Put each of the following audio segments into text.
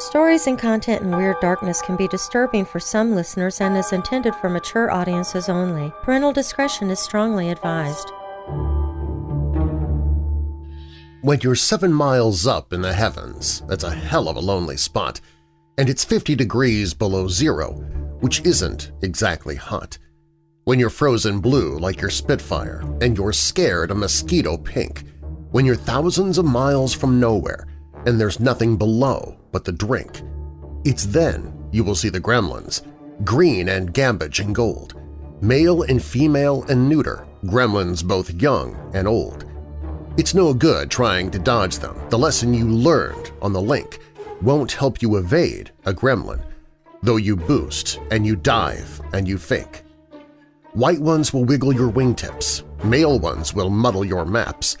Stories and content in Weird Darkness can be disturbing for some listeners and is intended for mature audiences only. Parental discretion is strongly advised. When you're seven miles up in the heavens, that's a hell of a lonely spot, and it's 50 degrees below zero, which isn't exactly hot. When you're frozen blue like your Spitfire and you're scared a mosquito pink. When you're thousands of miles from nowhere and there's nothing below but the drink. It's then you will see the gremlins, green and gamboge and gold, male and female and neuter, gremlins both young and old. It's no good trying to dodge them. The lesson you learned on the link won't help you evade a gremlin, though you boost and you dive and you fake. White ones will wiggle your wingtips, male ones will muddle your maps,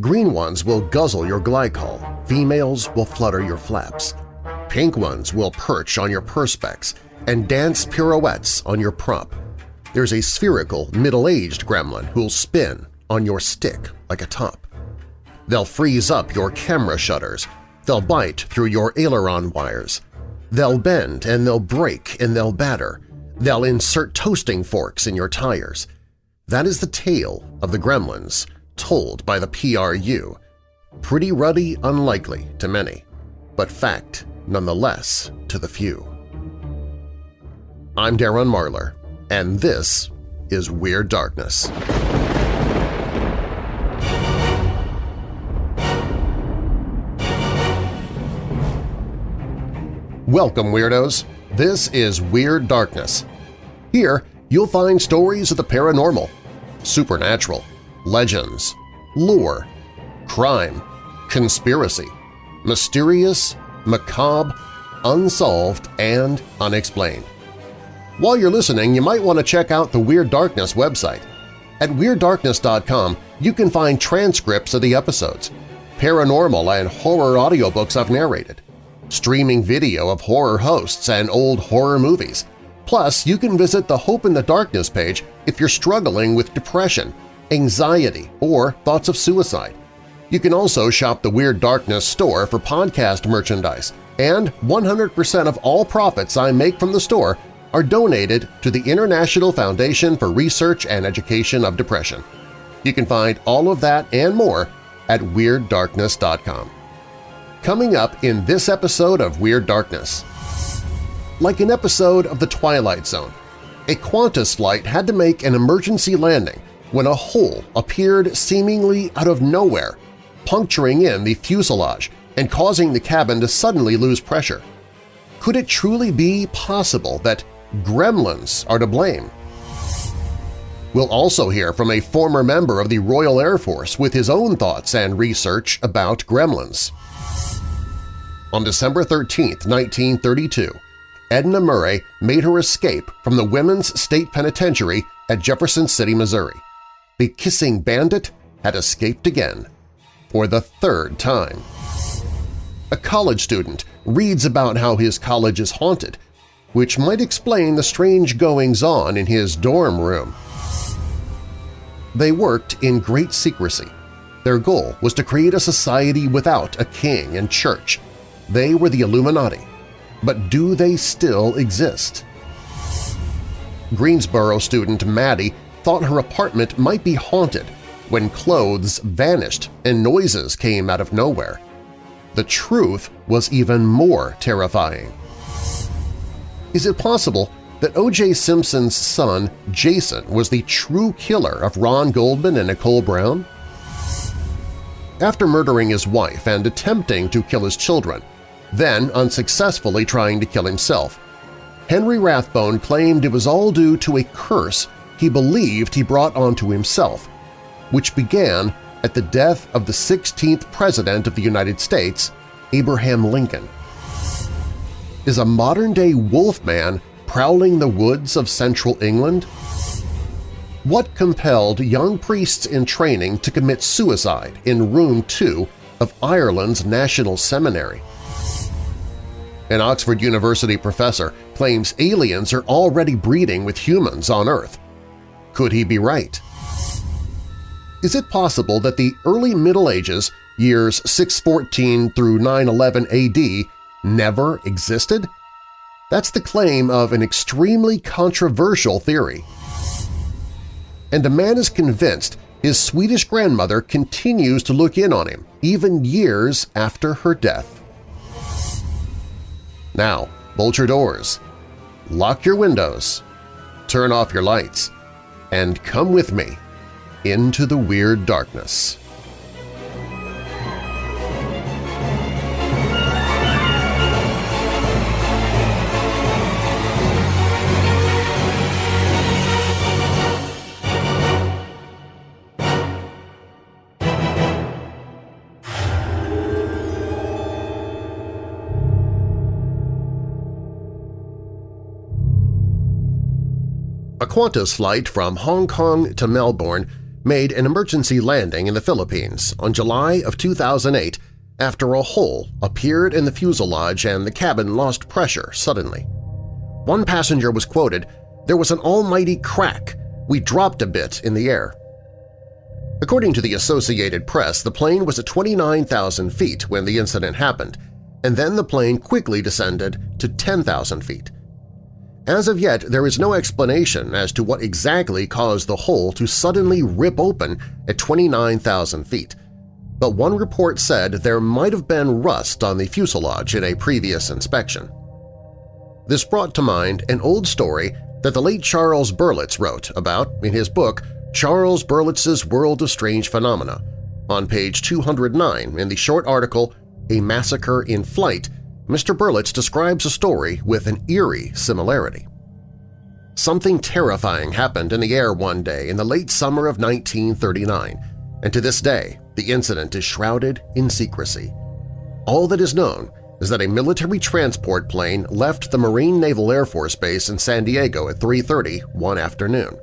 green ones will guzzle your glycol, females will flutter your flaps, pink ones will perch on your perspex and dance pirouettes on your prop. There's a spherical, middle-aged gremlin who'll spin on your stick like a top. They'll freeze up your camera shutters, they'll bite through your aileron wires, they'll bend and they'll break and they'll batter, They'll insert toasting forks in your tires. That is the tale of the gremlins, told by the PRU. Pretty ruddy unlikely to many, but fact nonetheless to the few. I'm Darren Marlar, and this is Weird Darkness. Welcome, Weirdos! This is Weird Darkness, here, you'll find stories of the paranormal, supernatural, legends, lore, crime, conspiracy, mysterious, macabre, unsolved, and unexplained. While you're listening, you might want to check out the Weird Darkness website. At WeirdDarkness.com, you can find transcripts of the episodes, paranormal and horror audiobooks I've narrated, streaming video of horror hosts and old horror movies, Plus, you can visit the Hope in the Darkness page if you're struggling with depression, anxiety, or thoughts of suicide. You can also shop the Weird Darkness store for podcast merchandise, and 100% of all profits I make from the store are donated to the International Foundation for Research and Education of Depression. You can find all of that and more at WeirdDarkness.com. Coming up in this episode of Weird Darkness… Like an episode of The Twilight Zone, a Qantas flight had to make an emergency landing when a hole appeared seemingly out of nowhere, puncturing in the fuselage and causing the cabin to suddenly lose pressure. Could it truly be possible that gremlins are to blame? We'll also hear from a former member of the Royal Air Force with his own thoughts and research about gremlins. On December 13, 1932, Edna Murray made her escape from the Women's State Penitentiary at Jefferson City, Missouri. The kissing bandit had escaped again, for the third time. A college student reads about how his college is haunted, which might explain the strange goings-on in his dorm room. They worked in great secrecy. Their goal was to create a society without a king and church. They were the Illuminati, but do they still exist? Greensboro student Maddie thought her apartment might be haunted when clothes vanished and noises came out of nowhere. The truth was even more terrifying. Is it possible that O.J. Simpson's son, Jason, was the true killer of Ron Goldman and Nicole Brown? After murdering his wife and attempting to kill his children, then unsuccessfully trying to kill himself. Henry Rathbone claimed it was all due to a curse he believed he brought onto himself, which began at the death of the 16th President of the United States, Abraham Lincoln. Is a modern-day wolfman prowling the woods of central England? What compelled young priests in training to commit suicide in Room 2 of Ireland's National Seminary? An Oxford University professor claims aliens are already breeding with humans on Earth. Could he be right? Is it possible that the early Middle Ages, years 614 through 911 AD, never existed? That's the claim of an extremely controversial theory. And a man is convinced his Swedish grandmother continues to look in on him, even years after her death. Now, bolt your doors, lock your windows, turn off your lights, and come with me into the Weird Darkness. Qantas flight from Hong Kong to Melbourne made an emergency landing in the Philippines on July of 2008 after a hole appeared in the fuselage and the cabin lost pressure suddenly. One passenger was quoted, there was an almighty crack. We dropped a bit in the air. According to the Associated Press, the plane was at 29,000 feet when the incident happened, and then the plane quickly descended to 10,000 feet. As of yet, there is no explanation as to what exactly caused the hole to suddenly rip open at 29,000 feet, but one report said there might have been rust on the fuselage in a previous inspection. This brought to mind an old story that the late Charles Berlitz wrote about in his book Charles Berlitz's World of Strange Phenomena on page 209 in the short article A Massacre in Flight Mr. Berlitz describes a story with an eerie similarity. Something terrifying happened in the air one day in the late summer of 1939, and to this day the incident is shrouded in secrecy. All that is known is that a military transport plane left the Marine Naval Air Force Base in San Diego at 3.30 one afternoon.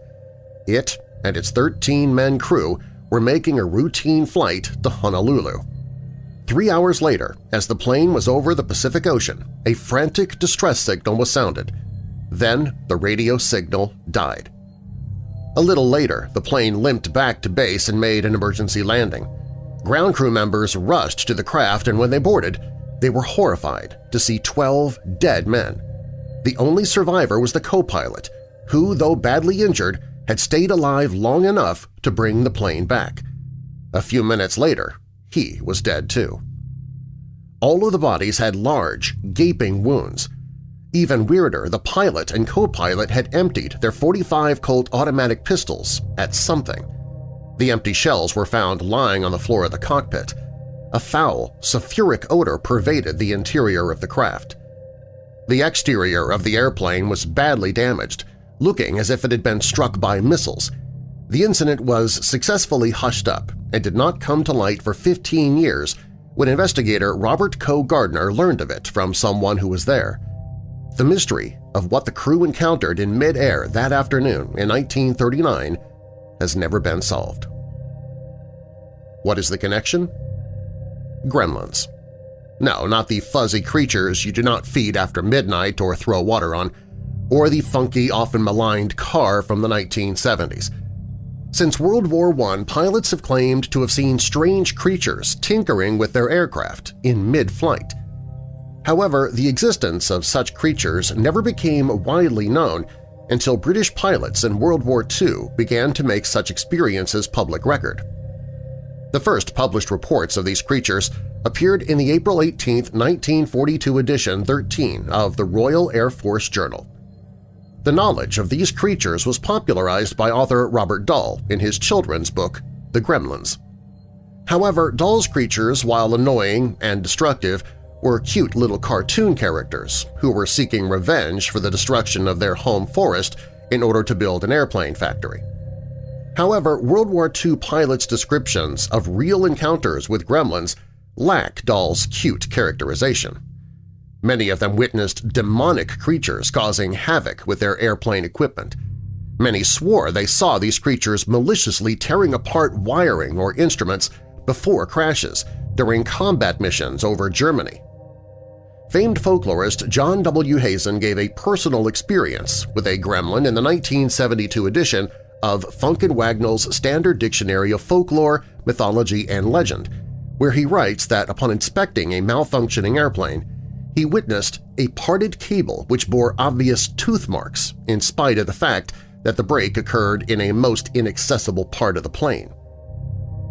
It and its 13-men crew were making a routine flight to Honolulu. Three hours later, as the plane was over the Pacific Ocean, a frantic distress signal was sounded. Then the radio signal died. A little later, the plane limped back to base and made an emergency landing. Ground crew members rushed to the craft and when they boarded, they were horrified to see 12 dead men. The only survivor was the co-pilot, who, though badly injured, had stayed alive long enough to bring the plane back. A few minutes later, he was dead too. All of the bodies had large, gaping wounds. Even weirder, the pilot and co-pilot had emptied their 45 Colt automatic pistols at something. The empty shells were found lying on the floor of the cockpit. A foul, sulfuric odor pervaded the interior of the craft. The exterior of the airplane was badly damaged, looking as if it had been struck by missiles. The incident was successfully hushed up and did not come to light for 15 years when investigator Robert Coe Gardner learned of it from someone who was there. The mystery of what the crew encountered in mid-air that afternoon in 1939 has never been solved. What is the connection? Gremlins. No, not the fuzzy creatures you do not feed after midnight or throw water on, or the funky, often maligned car from the 1970s. Since World War I, pilots have claimed to have seen strange creatures tinkering with their aircraft in mid-flight. However, the existence of such creatures never became widely known until British pilots in World War II began to make such experiences public record. The first published reports of these creatures appeared in the April 18, 1942 edition 13 of the Royal Air Force Journal. The knowledge of these creatures was popularized by author Roald Dahl in his children's book, The Gremlins. However, Dahl's creatures, while annoying and destructive, were cute little cartoon characters who were seeking revenge for the destruction of their home forest in order to build an airplane factory. However, World War II pilots' descriptions of real encounters with gremlins lack Dahl's cute characterization. Many of them witnessed demonic creatures causing havoc with their airplane equipment. Many swore they saw these creatures maliciously tearing apart wiring or instruments before crashes during combat missions over Germany. Famed folklorist John W. Hazen gave a personal experience with a gremlin in the 1972 edition of Funk and Wagnalls Standard Dictionary of Folklore, Mythology, and Legend, where he writes that upon inspecting a malfunctioning airplane, he witnessed a parted cable which bore obvious tooth marks in spite of the fact that the break occurred in a most inaccessible part of the plane.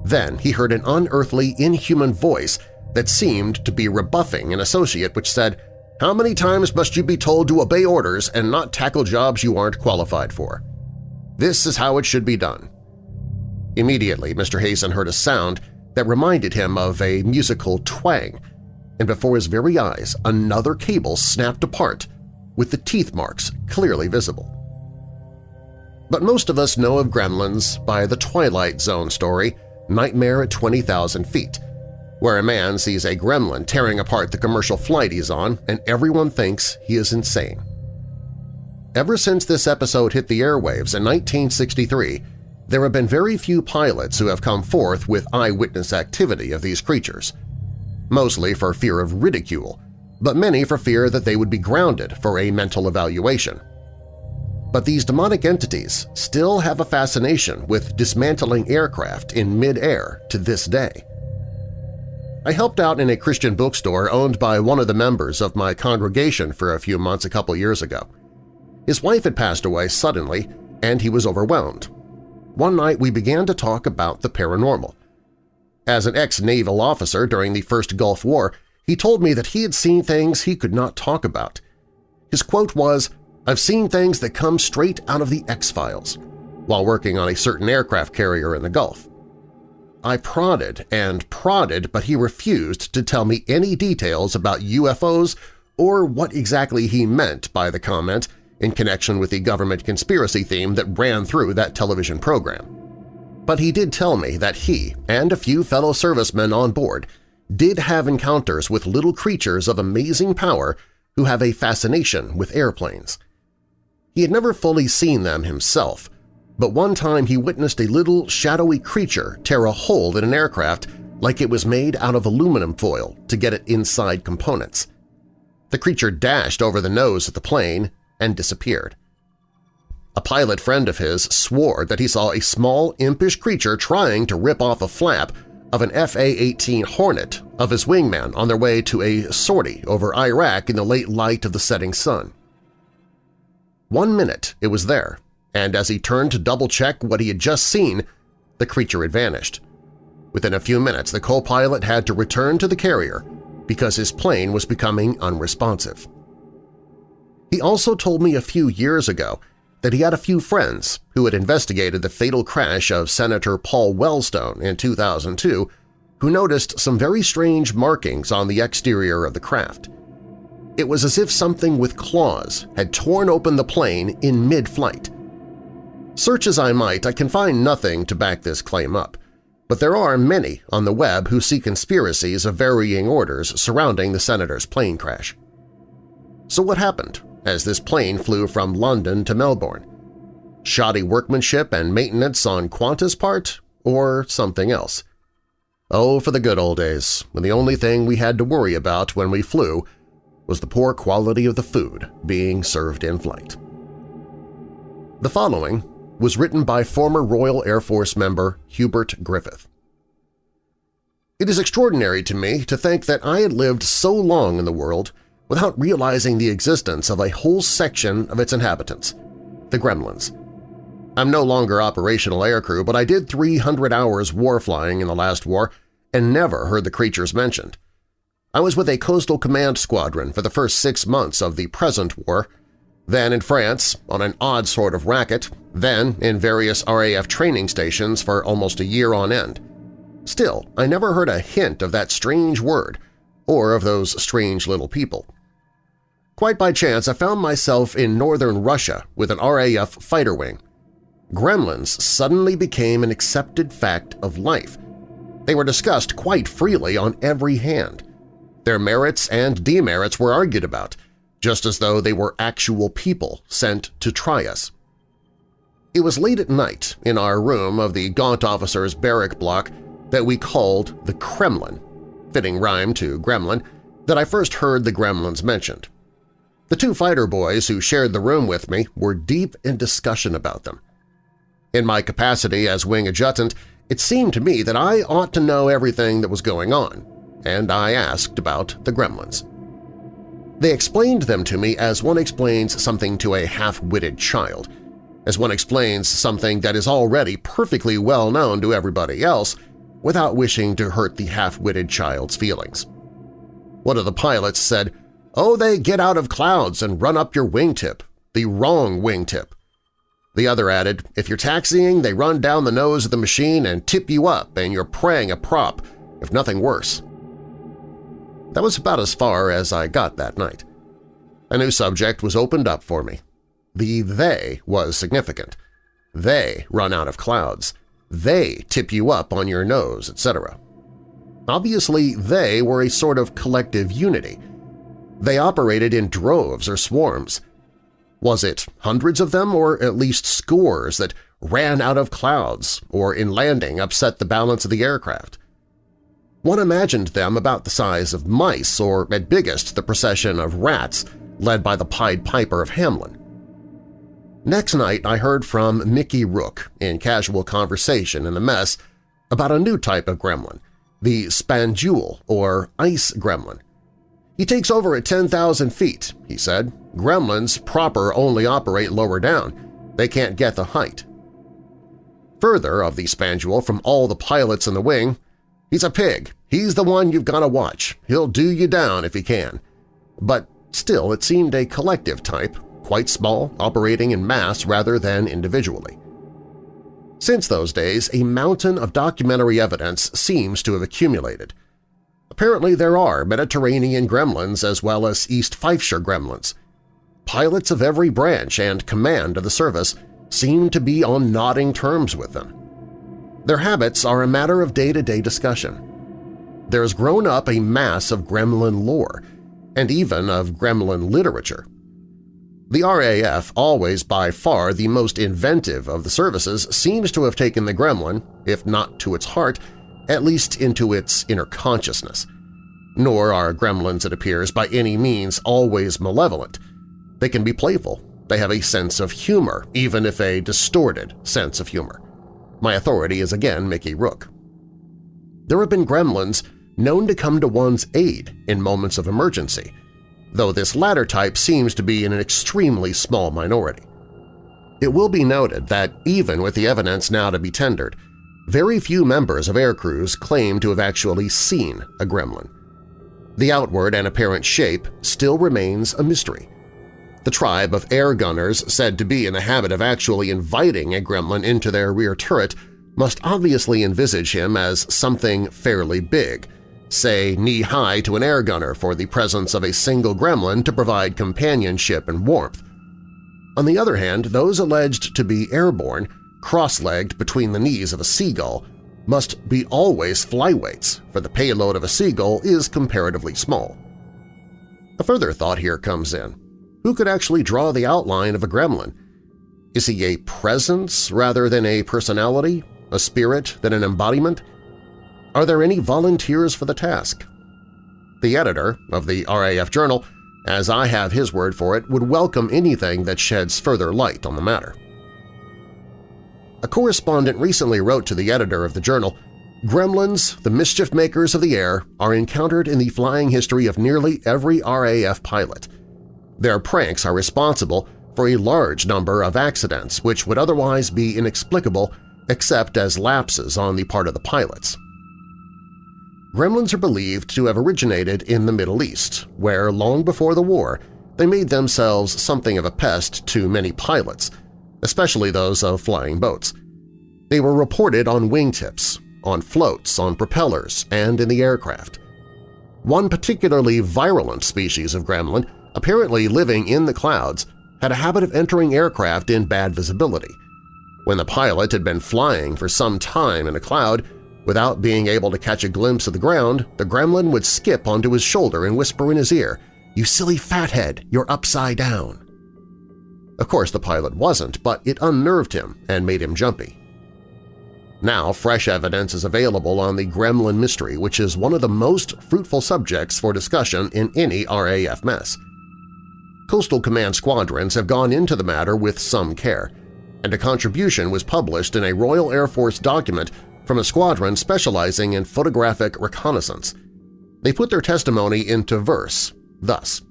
Then he heard an unearthly, inhuman voice that seemed to be rebuffing an associate which said, how many times must you be told to obey orders and not tackle jobs you aren't qualified for? This is how it should be done. Immediately, Mr. Hazen heard a sound that reminded him of a musical twang, and before his very eyes another cable snapped apart, with the teeth marks clearly visible. But most of us know of gremlins by the Twilight Zone story, Nightmare at 20,000 Feet, where a man sees a gremlin tearing apart the commercial flight he's on and everyone thinks he is insane. Ever since this episode hit the airwaves in 1963, there have been very few pilots who have come forth with eyewitness activity of these creatures, mostly for fear of ridicule, but many for fear that they would be grounded for a mental evaluation. But these demonic entities still have a fascination with dismantling aircraft in mid-air to this day. I helped out in a Christian bookstore owned by one of the members of my congregation for a few months a couple years ago. His wife had passed away suddenly, and he was overwhelmed. One night we began to talk about the paranormal. As an ex-naval officer during the First Gulf War, he told me that he had seen things he could not talk about. His quote was, I've seen things that come straight out of the X-Files, while working on a certain aircraft carrier in the Gulf. I prodded and prodded, but he refused to tell me any details about UFOs or what exactly he meant by the comment in connection with the government conspiracy theme that ran through that television program. But he did tell me that he and a few fellow servicemen on board did have encounters with little creatures of amazing power who have a fascination with airplanes. He had never fully seen them himself, but one time he witnessed a little shadowy creature tear a hole in an aircraft like it was made out of aluminum foil to get at inside components. The creature dashed over the nose of the plane and disappeared. A pilot friend of his swore that he saw a small, impish creature trying to rip off a flap of an FA-18 Hornet of his wingman on their way to a sortie over Iraq in the late light of the setting sun. One minute it was there, and as he turned to double-check what he had just seen, the creature had vanished. Within a few minutes, the co-pilot had to return to the carrier because his plane was becoming unresponsive. He also told me a few years ago that he had a few friends who had investigated the fatal crash of Senator Paul Wellstone in 2002 who noticed some very strange markings on the exterior of the craft. It was as if something with claws had torn open the plane in mid-flight. Search as I might, I can find nothing to back this claim up, but there are many on the web who see conspiracies of varying orders surrounding the senator's plane crash. So what happened as this plane flew from London to Melbourne? Shoddy workmanship and maintenance on Qantas' part, or something else? Oh, for the good old days, when the only thing we had to worry about when we flew was the poor quality of the food being served in flight. The following was written by former Royal Air Force member Hubert Griffith. It is extraordinary to me to think that I had lived so long in the world without realizing the existence of a whole section of its inhabitants, the Gremlins. I'm no longer operational aircrew, but I did 300 hours war flying in the last war and never heard the creatures mentioned. I was with a Coastal Command Squadron for the first six months of the present war then in France on an odd sort of racket, then in various RAF training stations for almost a year on end. Still, I never heard a hint of that strange word or of those strange little people. Quite by chance, I found myself in northern Russia with an RAF fighter wing. Gremlins suddenly became an accepted fact of life. They were discussed quite freely on every hand. Their merits and demerits were argued about – just as though they were actual people sent to try us. It was late at night in our room of the gaunt officer's barrack block that we called the Kremlin, fitting rhyme to gremlin, that I first heard the gremlins mentioned. The two fighter boys who shared the room with me were deep in discussion about them. In my capacity as wing adjutant, it seemed to me that I ought to know everything that was going on, and I asked about the gremlins. They explained them to me as one explains something to a half-witted child, as one explains something that is already perfectly well known to everybody else without wishing to hurt the half-witted child's feelings. One of the pilots said, Oh, they get out of clouds and run up your wingtip, the wrong wingtip. The other added, if you're taxiing, they run down the nose of the machine and tip you up and you're praying a prop, if nothing worse. That was about as far as I got that night. A new subject was opened up for me. The they was significant. They run out of clouds. They tip you up on your nose, etc. Obviously, they were a sort of collective unity. They operated in droves or swarms. Was it hundreds of them or at least scores that ran out of clouds or in landing upset the balance of the aircraft? One imagined them about the size of mice or, at biggest, the procession of rats led by the Pied Piper of Hamelin. Next night I heard from Mickey Rook in casual conversation in the mess about a new type of gremlin, the Spandule or Ice Gremlin. He takes over at 10,000 feet, he said. Gremlins proper only operate lower down. They can't get the height. Further of the Spandule from all the pilots in the wing, He's a pig. He's the one you've got to watch. He'll do you down if he can. But still, it seemed a collective type, quite small, operating in mass rather than individually. Since those days, a mountain of documentary evidence seems to have accumulated. Apparently there are Mediterranean gremlins as well as East Fifeshire gremlins. Pilots of every branch and command of the service seem to be on nodding terms with them. Their habits are a matter of day-to-day -day discussion. There has grown up a mass of gremlin lore, and even of gremlin literature. The RAF, always by far the most inventive of the services, seems to have taken the gremlin, if not to its heart, at least into its inner consciousness. Nor are gremlins, it appears, by any means always malevolent. They can be playful. They have a sense of humor, even if a distorted sense of humor. My authority is again Mickey Rook. There have been gremlins known to come to one's aid in moments of emergency, though this latter type seems to be in an extremely small minority. It will be noted that even with the evidence now to be tendered, very few members of air crews claim to have actually seen a gremlin. The outward and apparent shape still remains a mystery, the tribe of air gunners said to be in the habit of actually inviting a gremlin into their rear turret must obviously envisage him as something fairly big, say knee-high to an air gunner for the presence of a single gremlin to provide companionship and warmth. On the other hand, those alleged to be airborne, cross-legged between the knees of a seagull, must be always flyweights, for the payload of a seagull is comparatively small. A further thought here comes in. Who could actually draw the outline of a gremlin? Is he a presence rather than a personality, a spirit than an embodiment? Are there any volunteers for the task? The editor of the RAF Journal, as I have his word for it, would welcome anything that sheds further light on the matter. A correspondent recently wrote to the editor of the journal, Gremlins, the mischief makers of the air, are encountered in the flying history of nearly every RAF pilot. Their pranks are responsible for a large number of accidents which would otherwise be inexplicable except as lapses on the part of the pilots. Gremlins are believed to have originated in the Middle East, where long before the war they made themselves something of a pest to many pilots, especially those of flying boats. They were reported on wingtips, on floats, on propellers, and in the aircraft. One particularly virulent species of gremlin apparently living in the clouds, had a habit of entering aircraft in bad visibility. When the pilot had been flying for some time in a cloud, without being able to catch a glimpse of the ground, the gremlin would skip onto his shoulder and whisper in his ear, "'You silly fathead, you're upside down!' Of course the pilot wasn't, but it unnerved him and made him jumpy. Now fresh evidence is available on the Gremlin mystery, which is one of the most fruitful subjects for discussion in any RAF mess. Coastal Command squadrons have gone into the matter with some care, and a contribution was published in a Royal Air Force document from a squadron specializing in photographic reconnaissance. They put their testimony into verse, thus,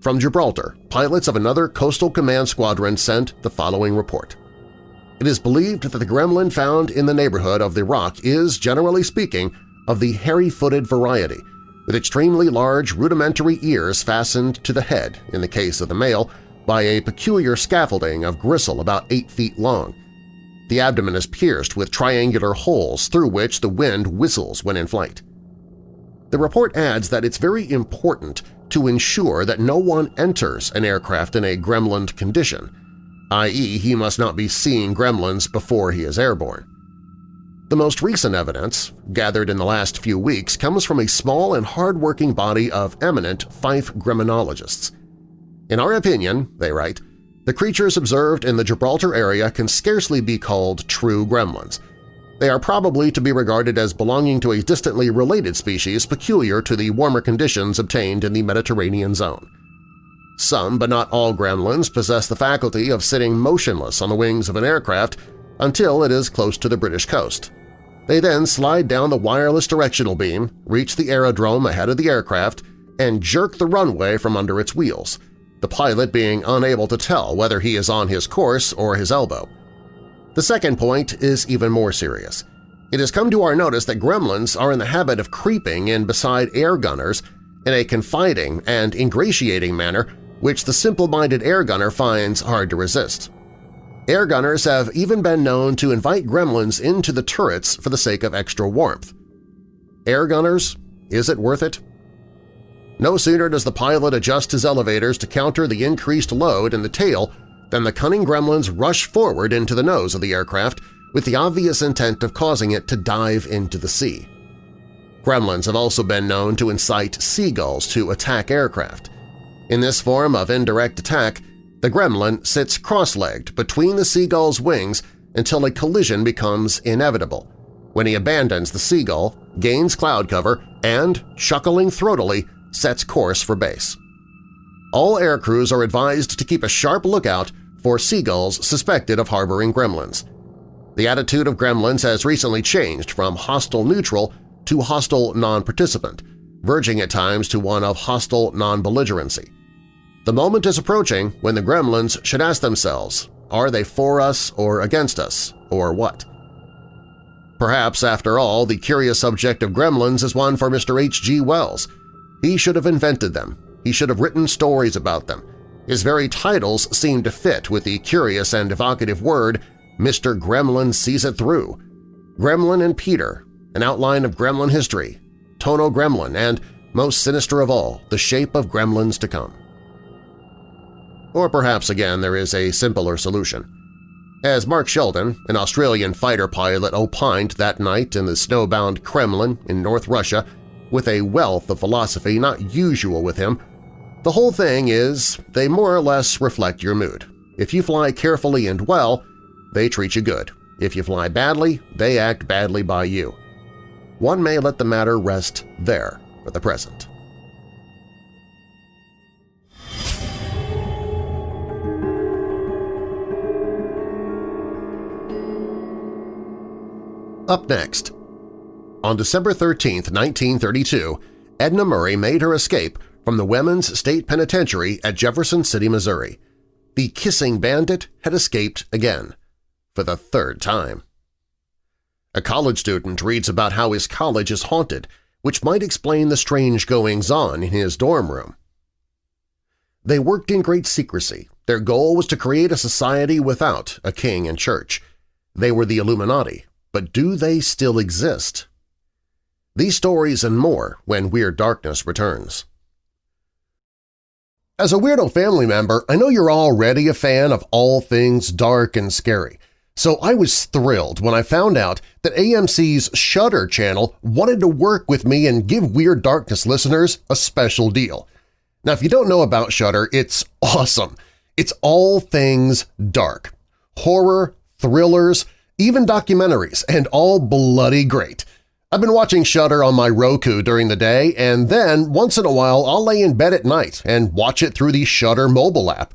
From Gibraltar, pilots of another Coastal Command squadron sent the following report. It is believed that the gremlin found in the neighborhood of the rock is, generally speaking, of the hairy-footed variety, with extremely large rudimentary ears fastened to the head, in the case of the male, by a peculiar scaffolding of gristle about 8 feet long. The abdomen is pierced with triangular holes through which the wind whistles when in flight. The report adds that it's very important to ensure that no one enters an aircraft in a gremlin condition, i.e. he must not be seeing gremlins before he is airborne. The most recent evidence, gathered in the last few weeks, comes from a small and hard-working body of eminent Fife gremlinologists. In our opinion, they write, the creatures observed in the Gibraltar area can scarcely be called true gremlins. They are probably to be regarded as belonging to a distantly related species peculiar to the warmer conditions obtained in the Mediterranean zone. Some, but not all gremlins possess the faculty of sitting motionless on the wings of an aircraft until it is close to the British coast. They then slide down the wireless directional beam, reach the aerodrome ahead of the aircraft, and jerk the runway from under its wheels, the pilot being unable to tell whether he is on his course or his elbow. The second point is even more serious. It has come to our notice that gremlins are in the habit of creeping in beside air gunners in a confiding and ingratiating manner which the simple-minded air gunner finds hard to resist. Air gunners have even been known to invite gremlins into the turrets for the sake of extra warmth. Air gunners, is it worth it? No sooner does the pilot adjust his elevators to counter the increased load in the tail than the cunning gremlins rush forward into the nose of the aircraft with the obvious intent of causing it to dive into the sea. Gremlins have also been known to incite seagulls to attack aircraft, in this form of indirect attack, the gremlin sits cross-legged between the seagull's wings until a collision becomes inevitable, when he abandons the seagull, gains cloud cover, and, chuckling throatily, sets course for base. All aircrews are advised to keep a sharp lookout for seagulls suspected of harboring gremlins. The attitude of gremlins has recently changed from hostile-neutral to hostile non-participant, verging at times to one of hostile non-belligerency. The moment is approaching when the gremlins should ask themselves, are they for us or against us, or what? Perhaps, after all, the curious subject of gremlins is one for Mr. H.G. Wells. He should have invented them. He should have written stories about them. His very titles seem to fit with the curious and evocative word Mr. Gremlin Sees It Through. Gremlin and Peter, an outline of gremlin history, Tono Gremlin, and, most sinister of all, the shape of gremlins to come. Or perhaps again there is a simpler solution. As Mark Sheldon, an Australian fighter pilot opined that night in the snowbound Kremlin in North Russia with a wealth of philosophy not usual with him, the whole thing is they more or less reflect your mood. If you fly carefully and well, they treat you good. If you fly badly, they act badly by you. One may let the matter rest there for the present. Up next, on December 13, 1932, Edna Murray made her escape from the Women's State Penitentiary at Jefferson City, Missouri. The kissing bandit had escaped again, for the third time. A college student reads about how his college is haunted, which might explain the strange goings-on in his dorm room. They worked in great secrecy. Their goal was to create a society without a king and church. They were the Illuminati, but do they still exist? These stories and more when Weird Darkness returns. As a Weirdo family member, I know you're already a fan of all things dark and scary, so I was thrilled when I found out that AMC's Shudder channel wanted to work with me and give Weird Darkness listeners a special deal. Now, if you don't know about Shudder, it's awesome. It's all things dark. Horror, thrillers, even documentaries, and all bloody great. I've been watching Shudder on my Roku during the day, and then once in a while I'll lay in bed at night and watch it through the Shudder mobile app.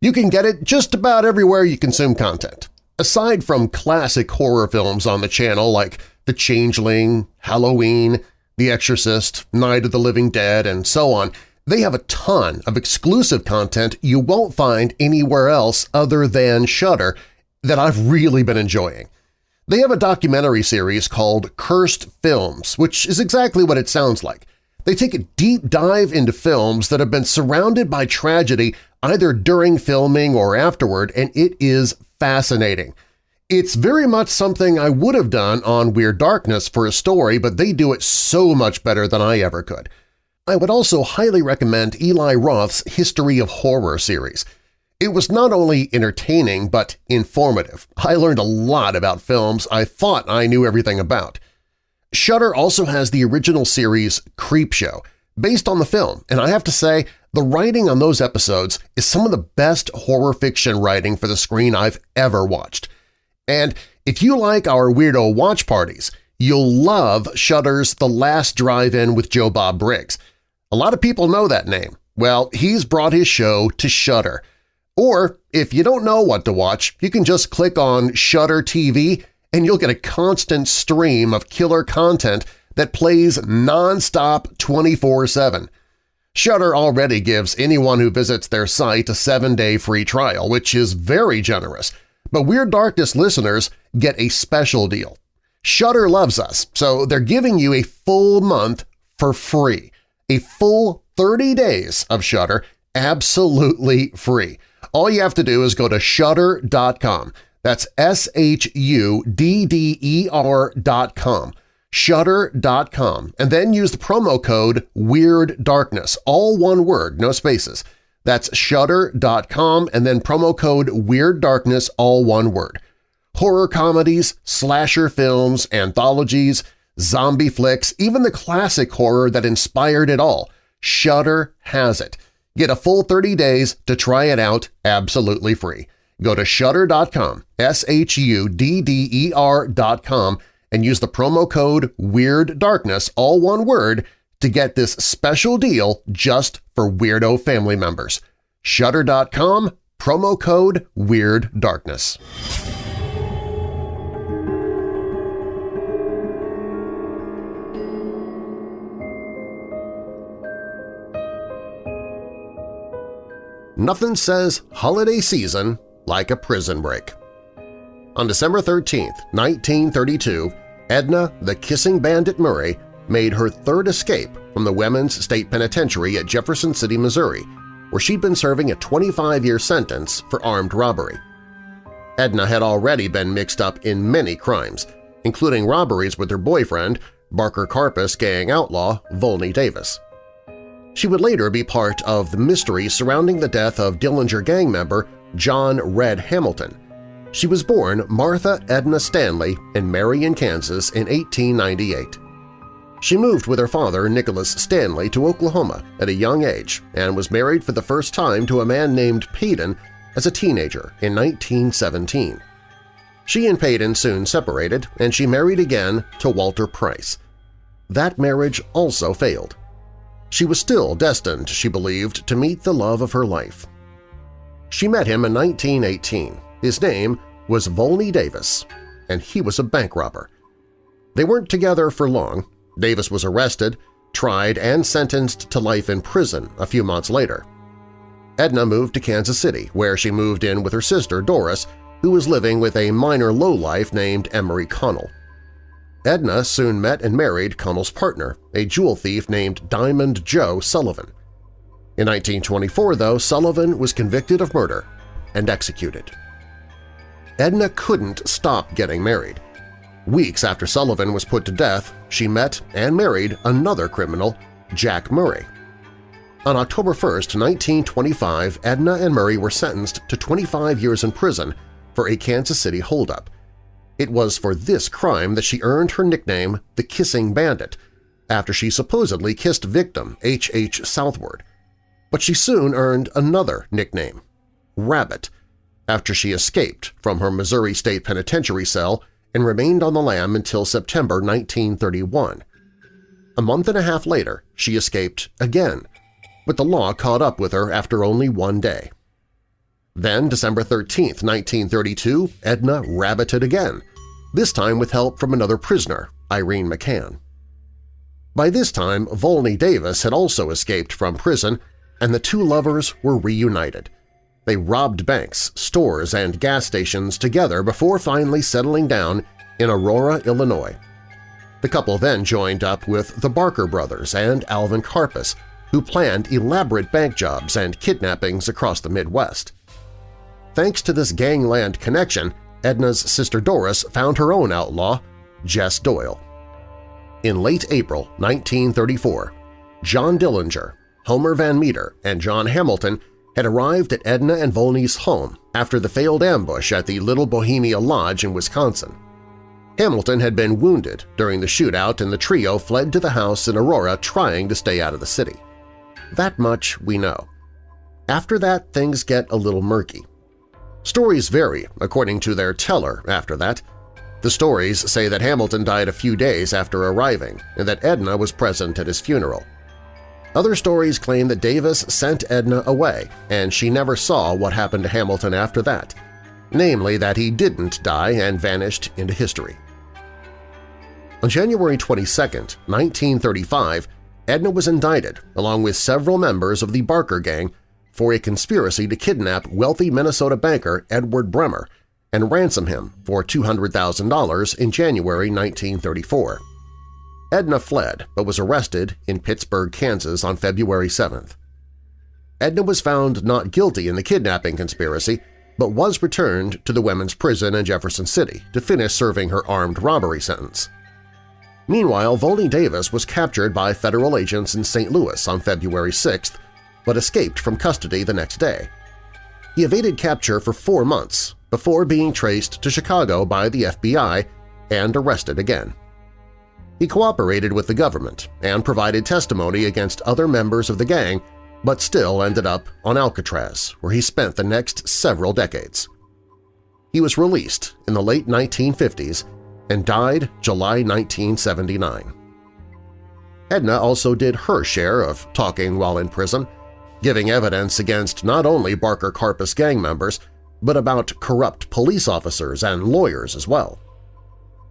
You can get it just about everywhere you consume content. Aside from classic horror films on the channel like The Changeling, Halloween, The Exorcist, Night of the Living Dead, and so on, They have a ton of exclusive content you won't find anywhere else other than Shudder that I've really been enjoying. They have a documentary series called Cursed Films, which is exactly what it sounds like. They take a deep dive into films that have been surrounded by tragedy either during filming or afterward, and it is fascinating. It's very much something I would have done on Weird Darkness for a story, but they do it so much better than I ever could. I would also highly recommend Eli Roth's History of Horror series. It was not only entertaining but informative. I learned a lot about films I thought I knew everything about. Shudder also has the original series Creepshow, based on the film, and I have to say the writing on those episodes is some of the best horror fiction writing for the screen I've ever watched. And if you like our weirdo watch parties, you'll love Shudder's The Last Drive-In with Joe Bob Briggs. A lot of people know that name. Well, he's brought his show to Shudder. Or, if you don't know what to watch, you can just click on Shudder TV and you'll get a constant stream of killer content that plays non-stop 24-7. Shudder already gives anyone who visits their site a seven-day free trial, which is very generous, but Weird Darkness listeners get a special deal. Shudder loves us, so they're giving you a full month for free. A full 30 days of Shudder absolutely free. All you have to do is go to Shudder.com. That's S-H-U-D-D-E-R dot com. Shudder.com, and then use the promo code Weird Darkness, all one word, no spaces. That's Shudder.com and then promo code Weird Darkness, all one word. Horror comedies, slasher films, anthologies, zombie flicks, even the classic horror that inspired it all. Shudder has it. Get a full 30 days to try it out absolutely free. Go to Shudder.com, S-H-U-D-D-E-R dot com, and use the promo code Weird Darkness, all one word, to get this special deal just for Weirdo family members. Shudder.com, promo code Weird Nothing says holiday season like a prison break. On December 13, 1932, Edna the Kissing Bandit Murray made her third escape from the Women's State Penitentiary at Jefferson City, Missouri, where she'd been serving a 25-year sentence for armed robbery. Edna had already been mixed up in many crimes, including robberies with her boyfriend, Barker Karpis gang outlaw Volney Davis. She would later be part of the mystery surrounding the death of Dillinger gang member John Red Hamilton. She was born Martha Edna Stanley in Marion, Kansas in 1898. She moved with her father, Nicholas Stanley, to Oklahoma at a young age and was married for the first time to a man named Payton as a teenager in 1917. She and Payton soon separated, and she married again to Walter Price. That marriage also failed. She was still destined, she believed, to meet the love of her life. She met him in 1918. His name was Volney Davis, and he was a bank robber. They weren't together for long. Davis was arrested, tried, and sentenced to life in prison a few months later. Edna moved to Kansas City, where she moved in with her sister Doris, who was living with a minor lowlife named Emery Connell. Edna soon met and married Connell's partner, a jewel thief named Diamond Joe Sullivan. In 1924, though, Sullivan was convicted of murder and executed. Edna couldn't stop getting married. Weeks after Sullivan was put to death, she met and married another criminal, Jack Murray. On October 1, 1925, Edna and Murray were sentenced to 25 years in prison for a Kansas City holdup, it was for this crime that she earned her nickname the Kissing Bandit, after she supposedly kissed victim H. H. Southward. But she soon earned another nickname, Rabbit, after she escaped from her Missouri State Penitentiary cell and remained on the lam until September 1931. A month and a half later, she escaped again, but the law caught up with her after only one day. Then, December 13, 1932, Edna rabbited again, this time with help from another prisoner, Irene McCann. By this time, Volney Davis had also escaped from prison, and the two lovers were reunited. They robbed banks, stores, and gas stations together before finally settling down in Aurora, Illinois. The couple then joined up with the Barker brothers and Alvin Karpis, who planned elaborate bank jobs and kidnappings across the Midwest. Thanks to this gangland connection, Edna's sister Doris found her own outlaw, Jess Doyle. In late April 1934, John Dillinger, Homer Van Meter, and John Hamilton had arrived at Edna and Volney's home after the failed ambush at the Little Bohemia Lodge in Wisconsin. Hamilton had been wounded during the shootout and the trio fled to the house in Aurora trying to stay out of the city. That much we know. After that, things get a little murky. Stories vary according to their teller after that. The stories say that Hamilton died a few days after arriving and that Edna was present at his funeral. Other stories claim that Davis sent Edna away and she never saw what happened to Hamilton after that, namely that he didn't die and vanished into history. On January 22, 1935, Edna was indicted along with several members of the Barker Gang for a conspiracy to kidnap wealthy Minnesota banker Edward Bremer and ransom him for $200,000 in January 1934. Edna fled but was arrested in Pittsburg, Kansas on February 7th. Edna was found not guilty in the kidnapping conspiracy but was returned to the women's prison in Jefferson City to finish serving her armed robbery sentence. Meanwhile, Volney Davis was captured by federal agents in St. Louis on February 6th, but escaped from custody the next day. He evaded capture for four months before being traced to Chicago by the FBI and arrested again. He cooperated with the government and provided testimony against other members of the gang, but still ended up on Alcatraz, where he spent the next several decades. He was released in the late 1950s and died July 1979. Edna also did her share of talking while in prison, giving evidence against not only Barker Karpis gang members, but about corrupt police officers and lawyers as well.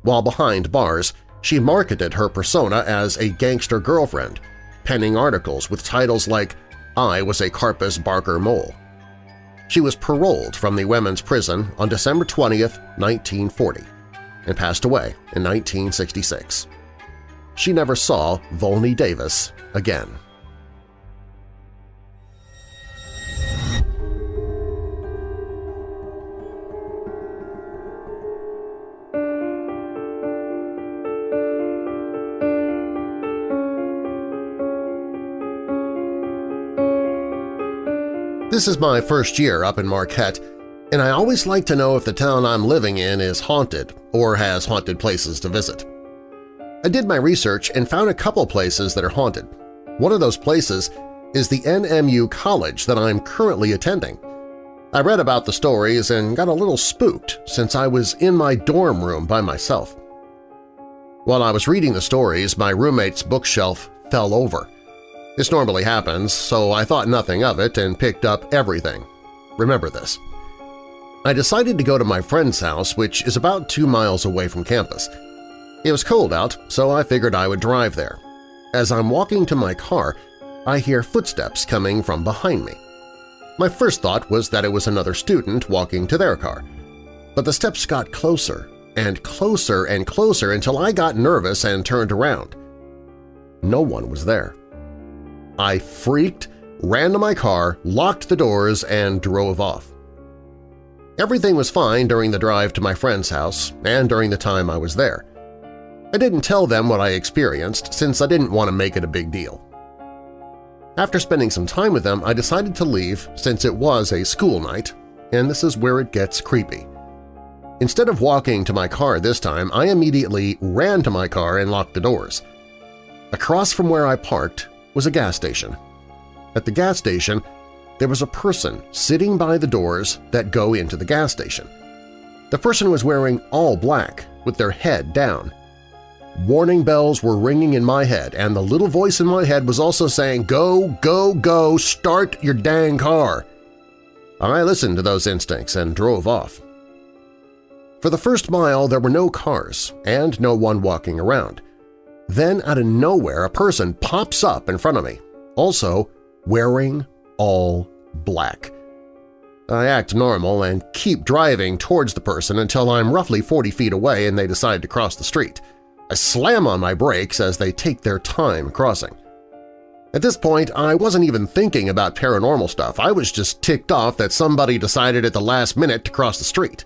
While behind bars, she marketed her persona as a gangster girlfriend, penning articles with titles like I was a Karpis Barker mole. She was paroled from the women's prison on December 20, 1940 and passed away in 1966. She never saw Volney Davis again. This is my first year up in Marquette, and I always like to know if the town I'm living in is haunted or has haunted places to visit. I did my research and found a couple places that are haunted. One of those places is the NMU College that I'm currently attending. I read about the stories and got a little spooked since I was in my dorm room by myself. While I was reading the stories, my roommate's bookshelf fell over. This normally happens, so I thought nothing of it and picked up everything. Remember this. I decided to go to my friend's house, which is about two miles away from campus. It was cold out, so I figured I would drive there. As I'm walking to my car, I hear footsteps coming from behind me. My first thought was that it was another student walking to their car. But the steps got closer and closer and closer until I got nervous and turned around. No one was there. I freaked, ran to my car, locked the doors, and drove off. Everything was fine during the drive to my friend's house and during the time I was there. I didn't tell them what I experienced since I didn't want to make it a big deal. After spending some time with them, I decided to leave since it was a school night, and this is where it gets creepy. Instead of walking to my car this time, I immediately ran to my car and locked the doors. Across from where I parked was a gas station. At the gas station, there was a person sitting by the doors that go into the gas station. The person was wearing all black with their head down. Warning bells were ringing in my head, and the little voice in my head was also saying, Go, go, go, start your dang car! I listened to those instincts and drove off. For the first mile there were no cars and no one walking around. Then out of nowhere a person pops up in front of me, also wearing all black. I act normal and keep driving towards the person until I'm roughly 40 feet away and they decide to cross the street. I slam on my brakes as they take their time crossing. At this point, I wasn't even thinking about paranormal stuff. I was just ticked off that somebody decided at the last minute to cross the street.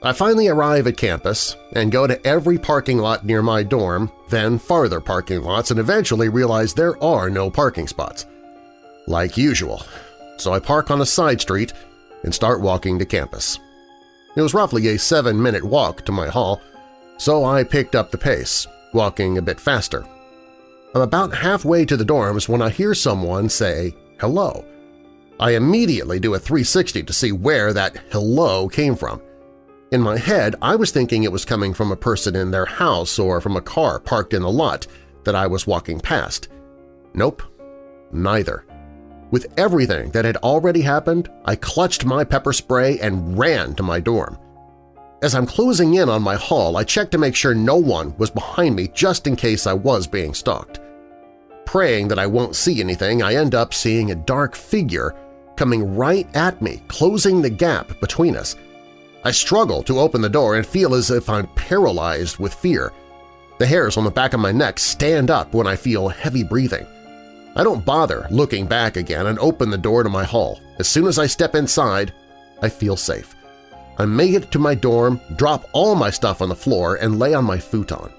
I finally arrive at campus and go to every parking lot near my dorm, then farther parking lots, and eventually realize there are no parking spots. Like usual, so I park on a side street and start walking to campus. It was roughly a seven-minute walk to my hall, so I picked up the pace, walking a bit faster. I'm about halfway to the dorms when I hear someone say hello. I immediately do a 360 to see where that hello came from. In my head, I was thinking it was coming from a person in their house or from a car parked in the lot that I was walking past. Nope, neither. With everything that had already happened, I clutched my pepper spray and ran to my dorm. As I'm closing in on my hall, I check to make sure no one was behind me just in case I was being stalked. Praying that I won't see anything, I end up seeing a dark figure coming right at me, closing the gap between us. I struggle to open the door and feel as if I'm paralyzed with fear. The hairs on the back of my neck stand up when I feel heavy breathing. I don't bother looking back again and open the door to my hall. As soon as I step inside, I feel safe. I make it to my dorm, drop all my stuff on the floor, and lay on my futon.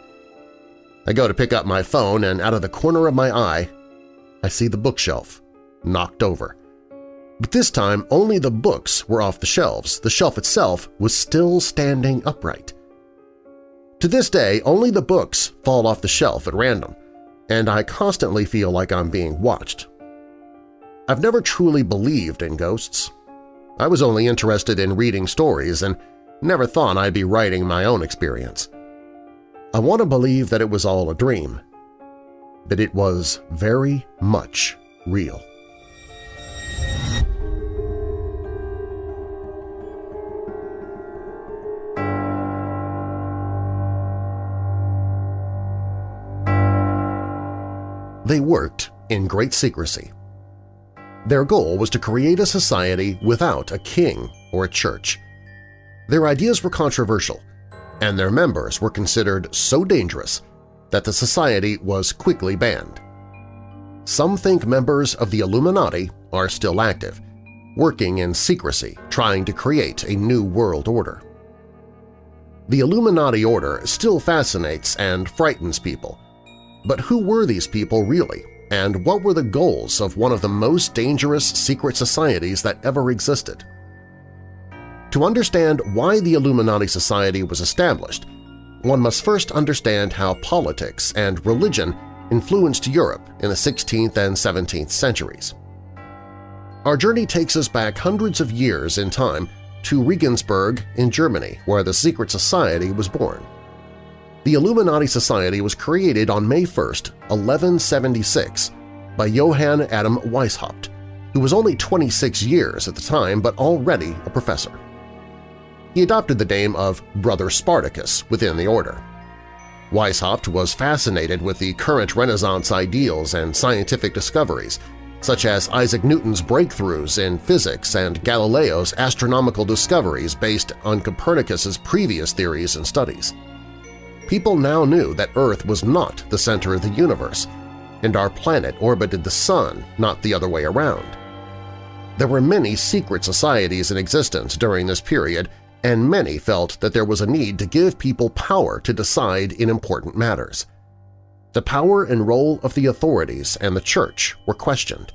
I go to pick up my phone, and out of the corner of my eye, I see the bookshelf, knocked over. But this time only the books were off the shelves, the shelf itself was still standing upright. To this day, only the books fall off the shelf at random and I constantly feel like I'm being watched. I've never truly believed in ghosts. I was only interested in reading stories and never thought I'd be writing my own experience. I want to believe that it was all a dream, but it was very much real. They worked in great secrecy. Their goal was to create a society without a king or a church. Their ideas were controversial, and their members were considered so dangerous that the society was quickly banned. Some think members of the Illuminati are still active, working in secrecy trying to create a new world order. The Illuminati order still fascinates and frightens people, but who were these people really, and what were the goals of one of the most dangerous secret societies that ever existed? To understand why the Illuminati Society was established, one must first understand how politics and religion influenced Europe in the 16th and 17th centuries. Our journey takes us back hundreds of years in time to Regensburg in Germany, where the secret society was born. The Illuminati Society was created on May 1, 1176 by Johann Adam Weishaupt, who was only 26 years at the time but already a professor. He adopted the name of Brother Spartacus within the order. Weishaupt was fascinated with the current Renaissance ideals and scientific discoveries, such as Isaac Newton's breakthroughs in physics and Galileo's astronomical discoveries based on Copernicus's previous theories and studies people now knew that Earth was not the center of the universe, and our planet orbited the Sun, not the other way around. There were many secret societies in existence during this period, and many felt that there was a need to give people power to decide in important matters. The power and role of the authorities and the Church were questioned.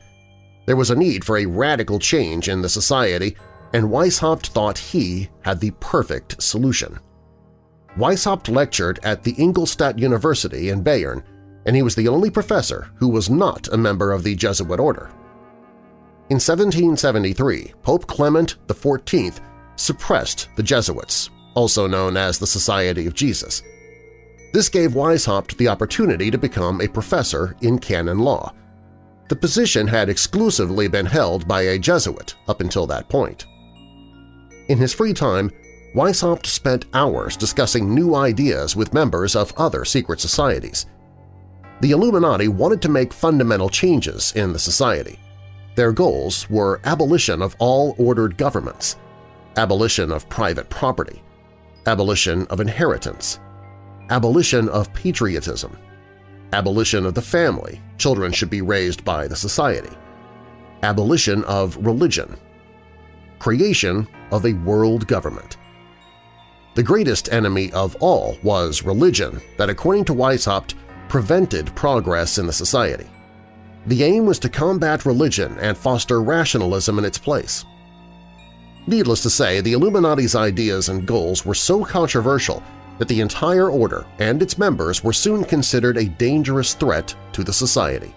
There was a need for a radical change in the society, and Weishaupt thought he had the perfect solution. Weishaupt lectured at the Ingolstadt University in Bayern, and he was the only professor who was not a member of the Jesuit order. In 1773, Pope Clement XIV suppressed the Jesuits, also known as the Society of Jesus. This gave Weishaupt the opportunity to become a professor in canon law. The position had exclusively been held by a Jesuit up until that point. In his free time, Weishaupt spent hours discussing new ideas with members of other secret societies. The Illuminati wanted to make fundamental changes in the society. Their goals were abolition of all ordered governments, abolition of private property, abolition of inheritance, abolition of patriotism, abolition of the family – children should be raised by the society, abolition of religion, creation of a world government. The greatest enemy of all was religion that, according to Weishaupt, prevented progress in the society. The aim was to combat religion and foster rationalism in its place. Needless to say, the Illuminati's ideas and goals were so controversial that the entire order and its members were soon considered a dangerous threat to the society.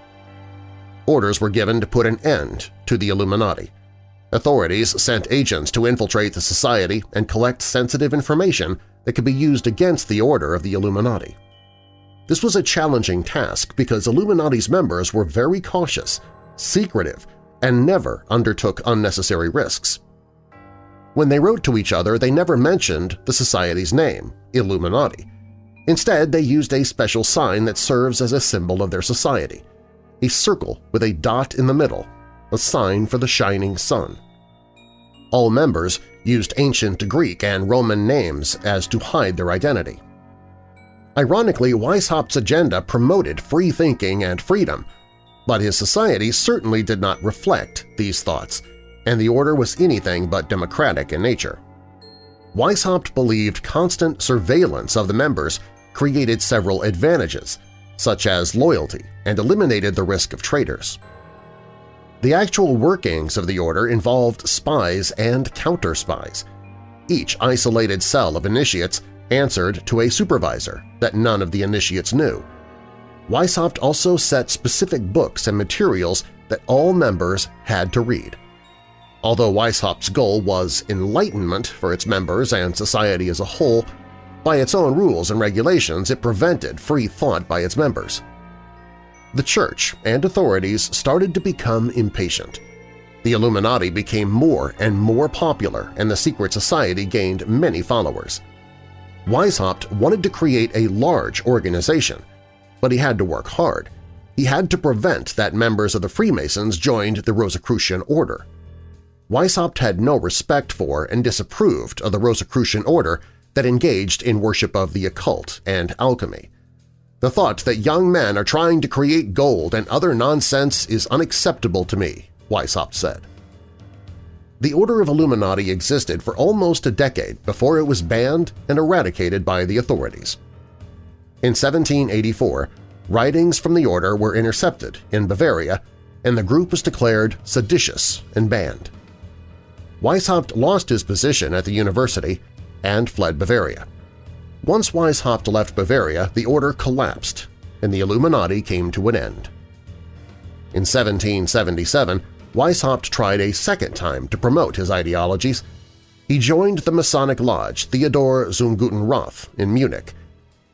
Orders were given to put an end to the Illuminati. Authorities sent agents to infiltrate the society and collect sensitive information that could be used against the order of the Illuminati. This was a challenging task because Illuminati's members were very cautious, secretive, and never undertook unnecessary risks. When they wrote to each other, they never mentioned the society's name, Illuminati. Instead, they used a special sign that serves as a symbol of their society, a circle with a dot in the middle, a sign for the shining sun. All members used ancient Greek and Roman names as to hide their identity. Ironically, Weishaupt's agenda promoted free thinking and freedom, but his society certainly did not reflect these thoughts – and the order was anything but democratic in nature. Weishaupt believed constant surveillance of the members created several advantages, such as loyalty, and eliminated the risk of traitors. The actual workings of the order involved spies and counter-spies. Each isolated cell of initiates answered to a supervisor that none of the initiates knew. Weishaupt also set specific books and materials that all members had to read. Although Weishaupt's goal was enlightenment for its members and society as a whole, by its own rules and regulations it prevented free thought by its members. The Church and authorities started to become impatient. The Illuminati became more and more popular and the secret society gained many followers. Weishaupt wanted to create a large organization, but he had to work hard. He had to prevent that members of the Freemasons joined the Rosicrucian Order. Weishaupt had no respect for and disapproved of the Rosicrucian order that engaged in worship of the occult and alchemy. The thought that young men are trying to create gold and other nonsense is unacceptable to me, Weishaupt said. The Order of Illuminati existed for almost a decade before it was banned and eradicated by the authorities. In 1784, writings from the order were intercepted in Bavaria and the group was declared seditious and banned. Weishaupt lost his position at the university and fled Bavaria. Once Weishaupt left Bavaria, the order collapsed and the Illuminati came to an end. In 1777, Weishaupt tried a second time to promote his ideologies. He joined the Masonic Lodge Theodor zum Guten Rath in Munich,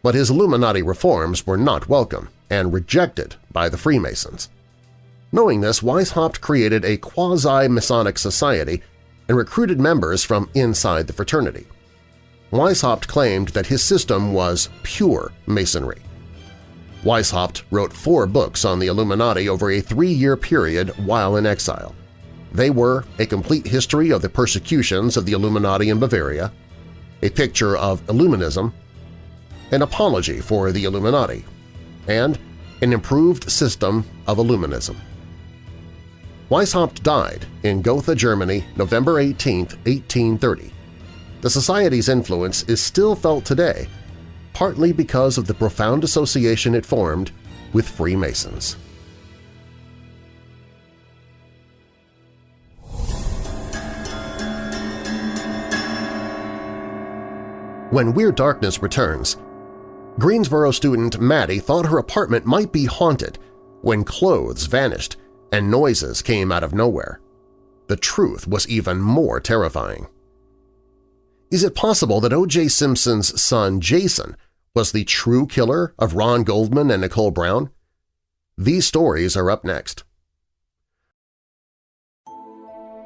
but his Illuminati reforms were not welcome and rejected by the Freemasons. Knowing this, Weishaupt created a quasi-Masonic society and recruited members from inside the fraternity. Weishaupt claimed that his system was pure Masonry. Weishaupt wrote four books on the Illuminati over a three-year period while in exile. They were A Complete History of the Persecutions of the Illuminati in Bavaria, A Picture of Illuminism, An Apology for the Illuminati, and An Improved System of Illuminism. Weishaupt died in Gotha, Germany, November 18, 1830. The Society's influence is still felt today, partly because of the profound association it formed with Freemasons. When Weird Darkness returns, Greensboro student Maddie thought her apartment might be haunted when clothes vanished and noises came out of nowhere. The truth was even more terrifying. Is it possible that O.J. Simpson's son Jason was the true killer of Ron Goldman and Nicole Brown? These stories are up next.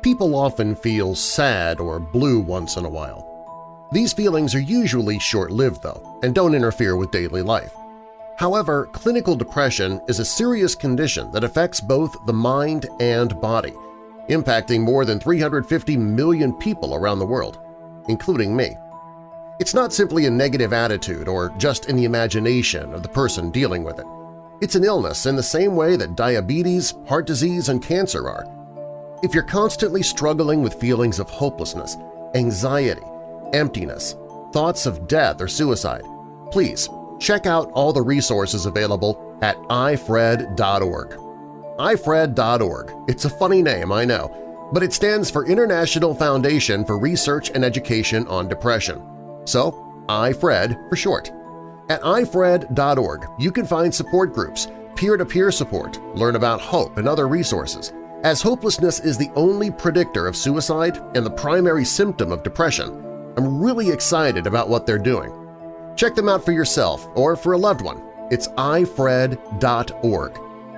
People often feel sad or blue once in a while. These feelings are usually short-lived, though, and don't interfere with daily life. However, clinical depression is a serious condition that affects both the mind and body, impacting more than 350 million people around the world, including me. It's not simply a negative attitude or just in the imagination of the person dealing with it. It's an illness in the same way that diabetes, heart disease, and cancer are. If you're constantly struggling with feelings of hopelessness, anxiety, emptiness, thoughts of death or suicide, please check out all the resources available at ifred.org. ifred.org. It's a funny name, I know, but it stands for International Foundation for Research and Education on Depression so iFred for short. At ifred.org, you can find support groups, peer-to-peer -peer support, learn about hope and other resources. As hopelessness is the only predictor of suicide and the primary symptom of depression, I'm really excited about what they're doing. Check them out for yourself or for a loved one. It's ifred.org.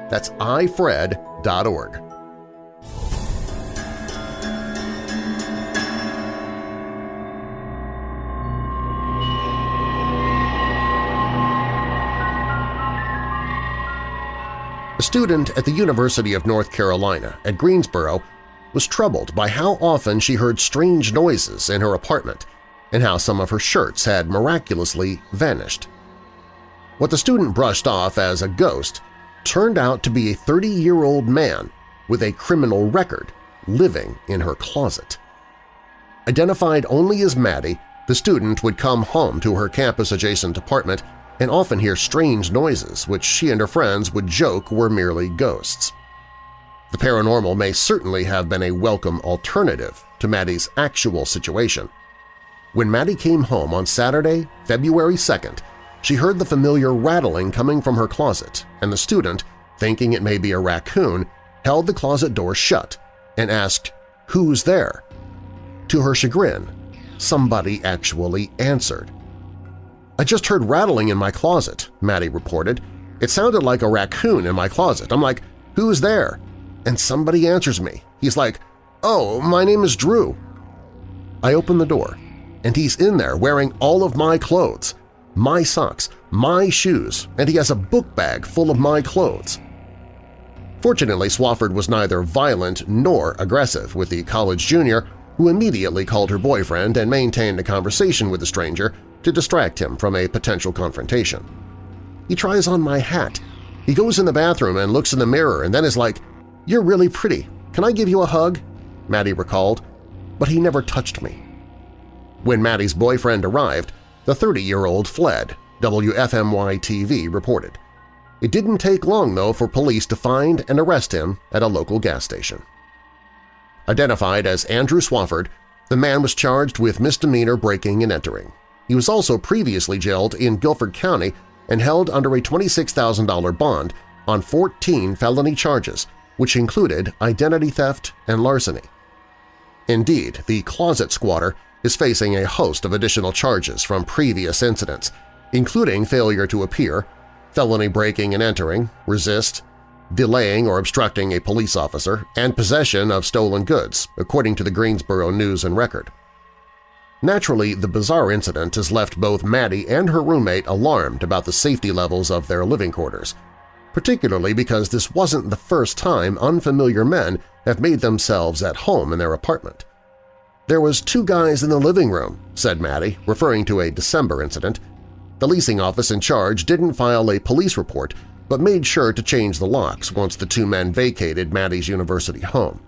That's ifred.org. A student at the University of North Carolina at Greensboro was troubled by how often she heard strange noises in her apartment and how some of her shirts had miraculously vanished. What the student brushed off as a ghost turned out to be a 30-year-old man with a criminal record living in her closet. Identified only as Maddie, the student would come home to her campus-adjacent apartment and often hear strange noises which she and her friends would joke were merely ghosts. The paranormal may certainly have been a welcome alternative to Maddie's actual situation. When Maddie came home on Saturday, February 2nd, she heard the familiar rattling coming from her closet, and the student, thinking it may be a raccoon, held the closet door shut and asked, "'Who's there?' To her chagrin, somebody actually answered. I just heard rattling in my closet, Maddie reported. It sounded like a raccoon in my closet. I'm like, who's there? And somebody answers me. He's like, oh, my name is Drew. I open the door, and he's in there wearing all of my clothes, my socks, my shoes, and he has a book bag full of my clothes. Fortunately, Swafford was neither violent nor aggressive with the college junior, who immediately called her boyfriend and maintained a conversation with the stranger to distract him from a potential confrontation. He tries on my hat. He goes in the bathroom and looks in the mirror and then is like, "'You're really pretty. Can I give you a hug?' Maddie recalled, but he never touched me. When Maddie's boyfriend arrived, the 30-year-old fled, WFMY-TV reported. It didn't take long, though, for police to find and arrest him at a local gas station. Identified as Andrew Swafford, the man was charged with misdemeanor breaking and entering. He was also previously jailed in Guilford County and held under a $26,000 bond on 14 felony charges, which included identity theft and larceny. Indeed, the closet squatter is facing a host of additional charges from previous incidents, including failure to appear, felony breaking and entering, resist, delaying or obstructing a police officer, and possession of stolen goods, according to the Greensboro News and Record. Naturally, the bizarre incident has left both Maddie and her roommate alarmed about the safety levels of their living quarters, particularly because this wasn't the first time unfamiliar men have made themselves at home in their apartment. There was two guys in the living room, said Maddie, referring to a December incident. The leasing office in charge didn't file a police report but made sure to change the locks once the two men vacated Maddie's university home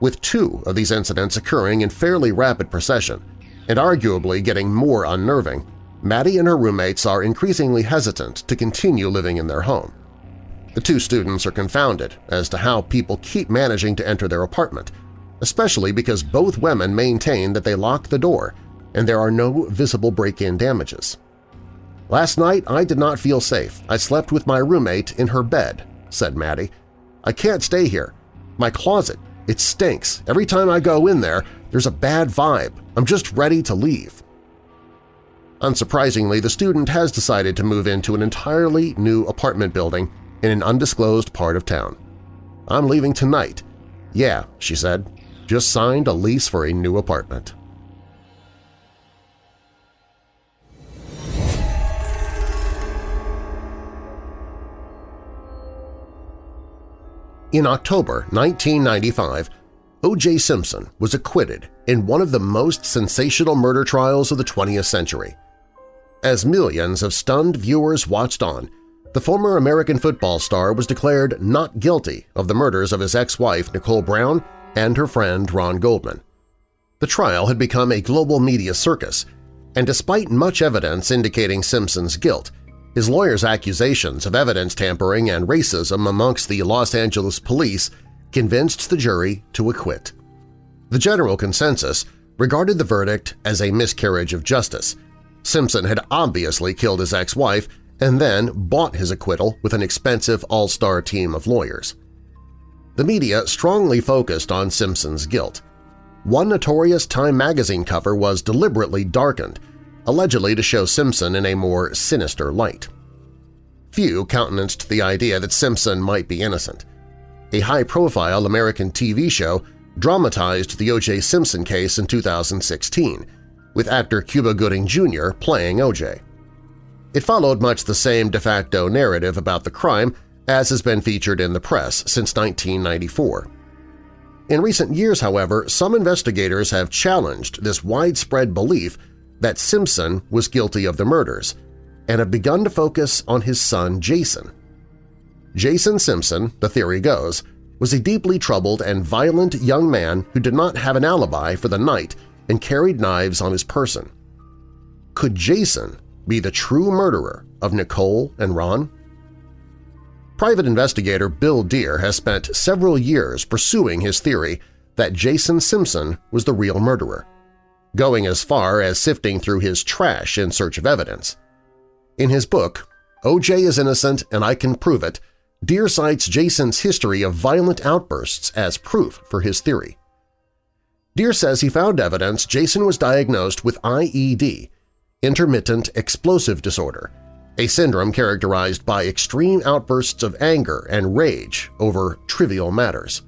with two of these incidents occurring in fairly rapid procession and arguably getting more unnerving, Maddie and her roommates are increasingly hesitant to continue living in their home. The two students are confounded as to how people keep managing to enter their apartment, especially because both women maintain that they lock the door and there are no visible break-in damages. Last night I did not feel safe. I slept with my roommate in her bed, said Maddie. I can't stay here. My closet it stinks. Every time I go in there, there's a bad vibe. I'm just ready to leave. Unsurprisingly, the student has decided to move into an entirely new apartment building in an undisclosed part of town. I'm leaving tonight. Yeah, she said. Just signed a lease for a new apartment. In October 1995, O.J. Simpson was acquitted in one of the most sensational murder trials of the 20th century. As millions of stunned viewers watched on, the former American football star was declared not guilty of the murders of his ex-wife Nicole Brown and her friend Ron Goldman. The trial had become a global media circus, and despite much evidence indicating Simpson's guilt, his lawyer's accusations of evidence tampering and racism amongst the Los Angeles police convinced the jury to acquit. The general consensus regarded the verdict as a miscarriage of justice. Simpson had obviously killed his ex-wife and then bought his acquittal with an expensive all-star team of lawyers. The media strongly focused on Simpson's guilt. One notorious Time magazine cover was deliberately darkened, allegedly to show Simpson in a more sinister light. Few countenanced the idea that Simpson might be innocent. A high-profile American TV show dramatized the O.J. Simpson case in 2016, with actor Cuba Gooding Jr. playing O.J. It followed much the same de facto narrative about the crime as has been featured in the press since 1994. In recent years, however, some investigators have challenged this widespread belief that Simpson was guilty of the murders and have begun to focus on his son Jason. Jason Simpson, the theory goes, was a deeply troubled and violent young man who did not have an alibi for the night and carried knives on his person. Could Jason be the true murderer of Nicole and Ron? Private investigator Bill Dear has spent several years pursuing his theory that Jason Simpson was the real murderer, going as far as sifting through his trash in search of evidence. In his book, O.J. is Innocent and I Can Prove It, Dear cites Jason's history of violent outbursts as proof for his theory. Dear says he found evidence Jason was diagnosed with IED, intermittent explosive disorder, a syndrome characterized by extreme outbursts of anger and rage over trivial matters.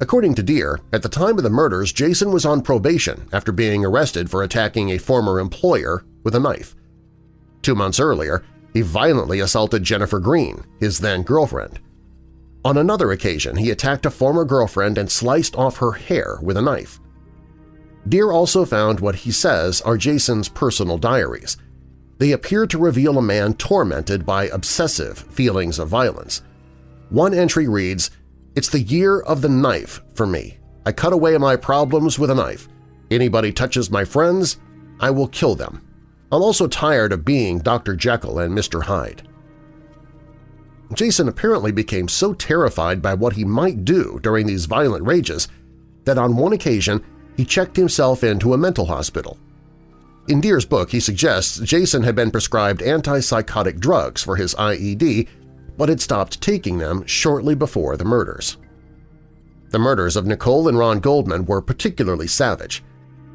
According to Dear, at the time of the murders, Jason was on probation after being arrested for attacking a former employer with a knife. Two months earlier, he violently assaulted Jennifer Green, his then-girlfriend. On another occasion, he attacked a former girlfriend and sliced off her hair with a knife. Dear also found what he says are Jason's personal diaries. They appear to reveal a man tormented by obsessive feelings of violence. One entry reads, It's the year of the knife for me. I cut away my problems with a knife. Anybody touches my friends, I will kill them. I'm also tired of being Dr. Jekyll and Mr. Hyde. Jason apparently became so terrified by what he might do during these violent rages that on one occasion he checked himself into a mental hospital. In Dear's book, he suggests Jason had been prescribed antipsychotic drugs for his IED, but had stopped taking them shortly before the murders. The murders of Nicole and Ron Goldman were particularly savage.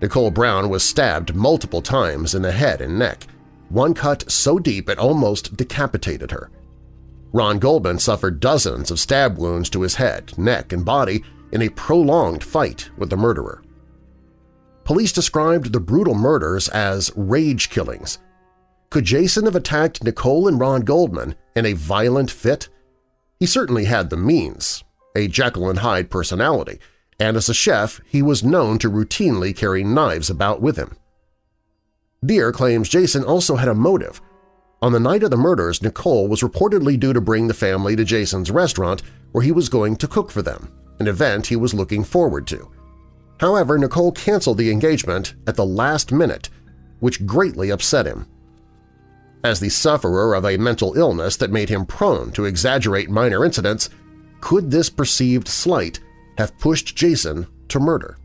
Nicole Brown was stabbed multiple times in the head and neck, one cut so deep it almost decapitated her. Ron Goldman suffered dozens of stab wounds to his head, neck, and body in a prolonged fight with the murderer. Police described the brutal murders as rage killings. Could Jason have attacked Nicole and Ron Goldman in a violent fit? He certainly had the means, a Jekyll and Hyde personality, and as a chef he was known to routinely carry knives about with him. Dear claims Jason also had a motive. On the night of the murders, Nicole was reportedly due to bring the family to Jason's restaurant where he was going to cook for them, an event he was looking forward to. However, Nicole canceled the engagement at the last minute, which greatly upset him. As the sufferer of a mental illness that made him prone to exaggerate minor incidents, could this perceived slight have pushed Jason to murder.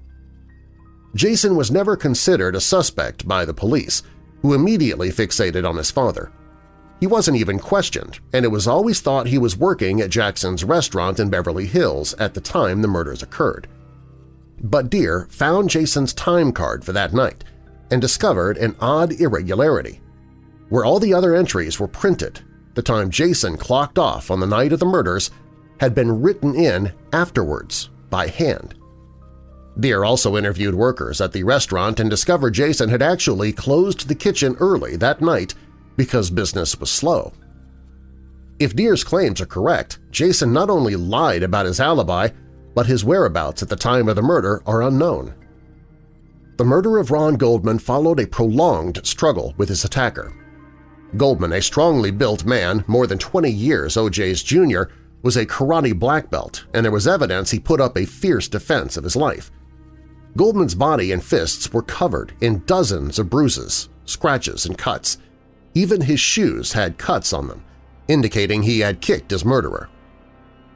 Jason was never considered a suspect by the police, who immediately fixated on his father. He wasn't even questioned, and it was always thought he was working at Jackson's restaurant in Beverly Hills at the time the murders occurred. But Dear found Jason's time card for that night and discovered an odd irregularity. Where all the other entries were printed, the time Jason clocked off on the night of the murders had been written in afterwards by hand. Dear also interviewed workers at the restaurant and discovered Jason had actually closed the kitchen early that night because business was slow. If Dear's claims are correct, Jason not only lied about his alibi, but his whereabouts at the time of the murder are unknown. The murder of Ron Goldman followed a prolonged struggle with his attacker. Goldman, a strongly built man, more than 20 years OJ's junior, was a karate black belt, and there was evidence he put up a fierce defense of his life. Goldman's body and fists were covered in dozens of bruises, scratches, and cuts. Even his shoes had cuts on them, indicating he had kicked his murderer.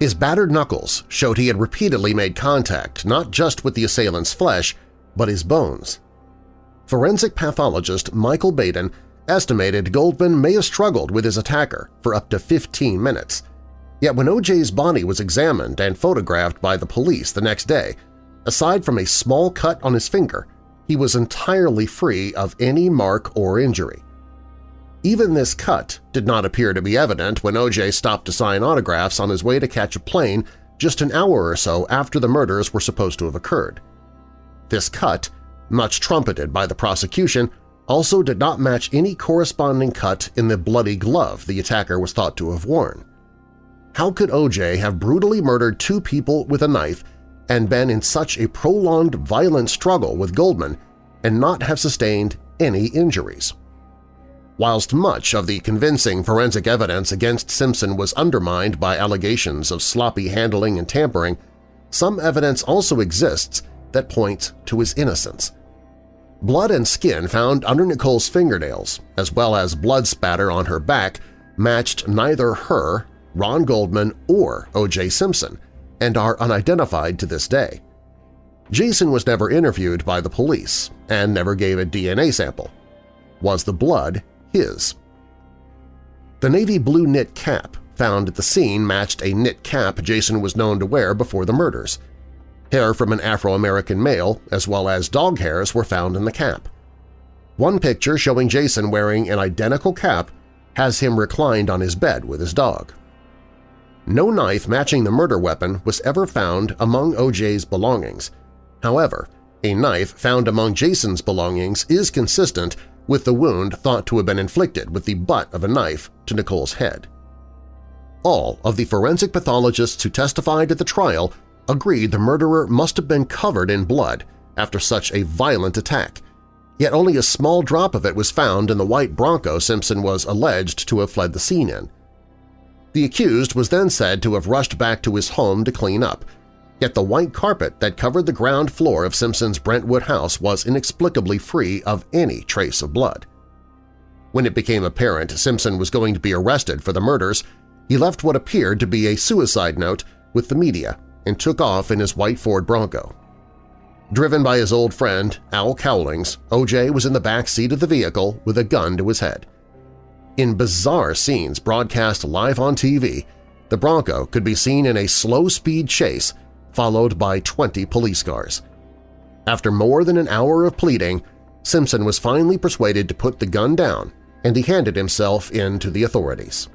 His battered knuckles showed he had repeatedly made contact not just with the assailant's flesh, but his bones. Forensic pathologist Michael Baden estimated Goldman may have struggled with his attacker for up to 15 minutes. Yet when OJ's body was examined and photographed by the police the next day, aside from a small cut on his finger, he was entirely free of any mark or injury. Even this cut did not appear to be evident when OJ stopped to sign autographs on his way to catch a plane just an hour or so after the murders were supposed to have occurred. This cut, much trumpeted by the prosecution, also did not match any corresponding cut in the bloody glove the attacker was thought to have worn. How could OJ have brutally murdered two people with a knife and been in such a prolonged violent struggle with Goldman and not have sustained any injuries? Whilst much of the convincing forensic evidence against Simpson was undermined by allegations of sloppy handling and tampering, some evidence also exists that points to his innocence. Blood and skin found under Nicole's fingernails, as well as blood spatter on her back, matched neither her, Ron Goldman, or O.J. Simpson, and are unidentified to this day. Jason was never interviewed by the police and never gave a DNA sample. Was the blood his? The navy blue knit cap found at the scene matched a knit cap Jason was known to wear before the murders. Hair from an Afro-American male, as well as dog hairs, were found in the cap. One picture showing Jason wearing an identical cap has him reclined on his bed with his dog. No knife matching the murder weapon was ever found among OJ's belongings. However, a knife found among Jason's belongings is consistent with the wound thought to have been inflicted with the butt of a knife to Nicole's head. All of the forensic pathologists who testified at the trial agreed the murderer must have been covered in blood after such a violent attack, yet only a small drop of it was found in the white Bronco Simpson was alleged to have fled the scene in. The accused was then said to have rushed back to his home to clean up, yet the white carpet that covered the ground floor of Simpson's Brentwood house was inexplicably free of any trace of blood. When it became apparent Simpson was going to be arrested for the murders, he left what appeared to be a suicide note with the media and took off in his white Ford Bronco. Driven by his old friend, Al Cowlings, O.J. was in the back seat of the vehicle with a gun to his head. In bizarre scenes broadcast live on TV, the Bronco could be seen in a slow-speed chase followed by 20 police cars. After more than an hour of pleading, Simpson was finally persuaded to put the gun down and he handed himself in to the authorities.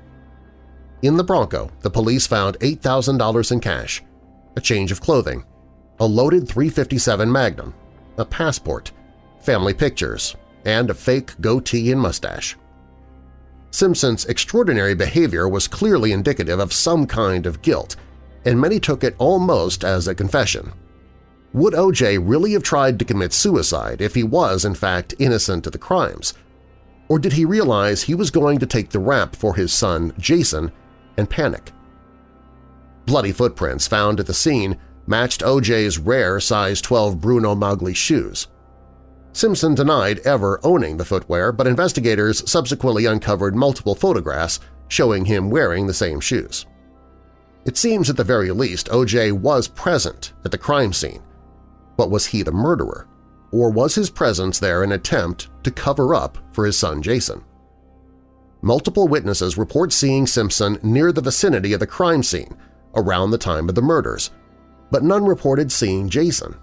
In the Bronco, the police found $8,000 in cash, a change of clothing, a loaded 357 Magnum, a passport, family pictures, and a fake goatee and mustache. Simpson's extraordinary behavior was clearly indicative of some kind of guilt, and many took it almost as a confession. Would O.J. really have tried to commit suicide if he was in fact innocent of the crimes? Or did he realize he was going to take the rap for his son, Jason, and panic? Bloody footprints found at the scene matched OJ's rare size 12 Bruno Magli shoes. Simpson denied ever owning the footwear, but investigators subsequently uncovered multiple photographs showing him wearing the same shoes. It seems at the very least OJ was present at the crime scene. But was he the murderer? Or was his presence there an attempt to cover up for his son Jason? Multiple witnesses report seeing Simpson near the vicinity of the crime scene around the time of the murders, but none reported seeing Jason.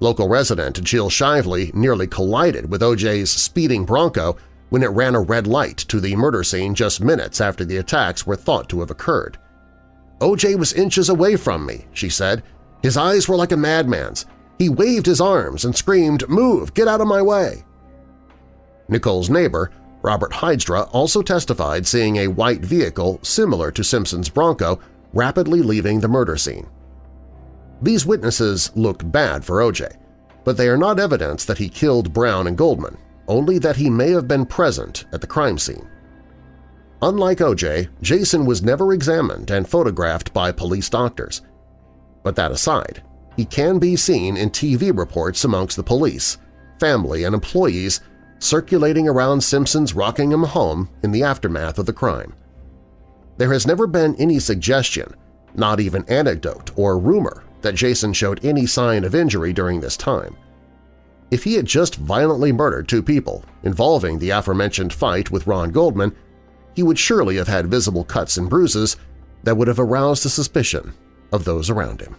Local resident Jill Shively nearly collided with OJ's speeding Bronco when it ran a red light to the murder scene just minutes after the attacks were thought to have occurred. OJ was inches away from me, she said. His eyes were like a madman's. He waved his arms and screamed, move, get out of my way. Nicole's neighbor, Robert Heidstra also testified seeing a white vehicle similar to Simpson's Bronco rapidly leaving the murder scene. These witnesses look bad for O.J., but they are not evidence that he killed Brown and Goldman, only that he may have been present at the crime scene. Unlike O.J., Jason was never examined and photographed by police doctors. But that aside, he can be seen in TV reports amongst the police, family, and employees circulating around Simpson's Rockingham home in the aftermath of the crime. There has never been any suggestion, not even anecdote or rumor, that Jason showed any sign of injury during this time. If he had just violently murdered two people involving the aforementioned fight with Ron Goldman, he would surely have had visible cuts and bruises that would have aroused the suspicion of those around him.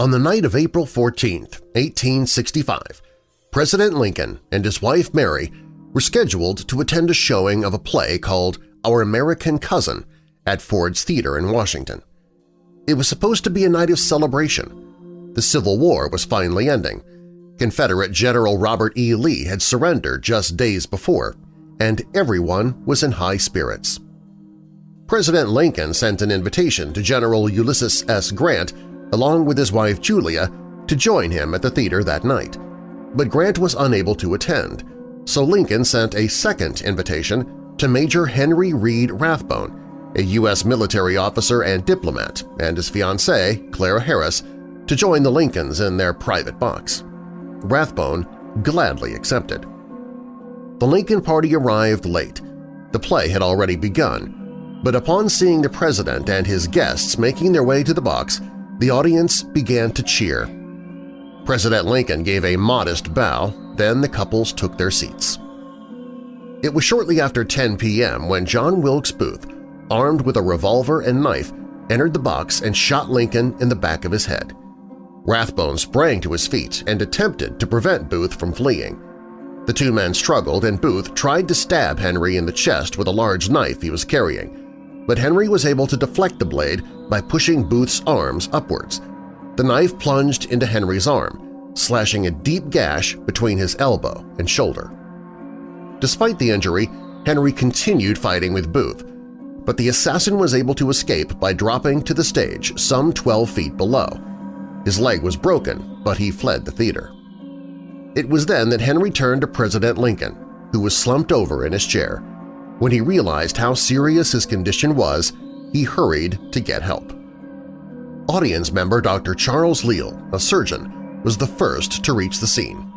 On the night of April 14, 1865, President Lincoln and his wife Mary were scheduled to attend a showing of a play called Our American Cousin at Ford's Theater in Washington. It was supposed to be a night of celebration. The Civil War was finally ending. Confederate General Robert E. Lee had surrendered just days before, and everyone was in high spirits. President Lincoln sent an invitation to General Ulysses S. Grant along with his wife Julia, to join him at the theater that night. But Grant was unable to attend, so Lincoln sent a second invitation to Major Henry Reed Rathbone, a U.S. military officer and diplomat, and his fiancée, Clara Harris, to join the Lincolns in their private box. Rathbone gladly accepted. The Lincoln Party arrived late. The play had already begun, but upon seeing the President and his guests making their way to the box, the audience began to cheer. President Lincoln gave a modest bow, then the couples took their seats. It was shortly after 10 p.m. when John Wilkes Booth, armed with a revolver and knife, entered the box and shot Lincoln in the back of his head. Rathbone sprang to his feet and attempted to prevent Booth from fleeing. The two men struggled and Booth tried to stab Henry in the chest with a large knife he was carrying, but Henry was able to deflect the blade by pushing Booth's arms upwards. The knife plunged into Henry's arm, slashing a deep gash between his elbow and shoulder. Despite the injury, Henry continued fighting with Booth, but the assassin was able to escape by dropping to the stage some 12 feet below. His leg was broken, but he fled the theater. It was then that Henry turned to President Lincoln, who was slumped over in his chair. When he realized how serious his condition was, he hurried to get help. Audience member Dr. Charles Leale, a surgeon, was the first to reach the scene.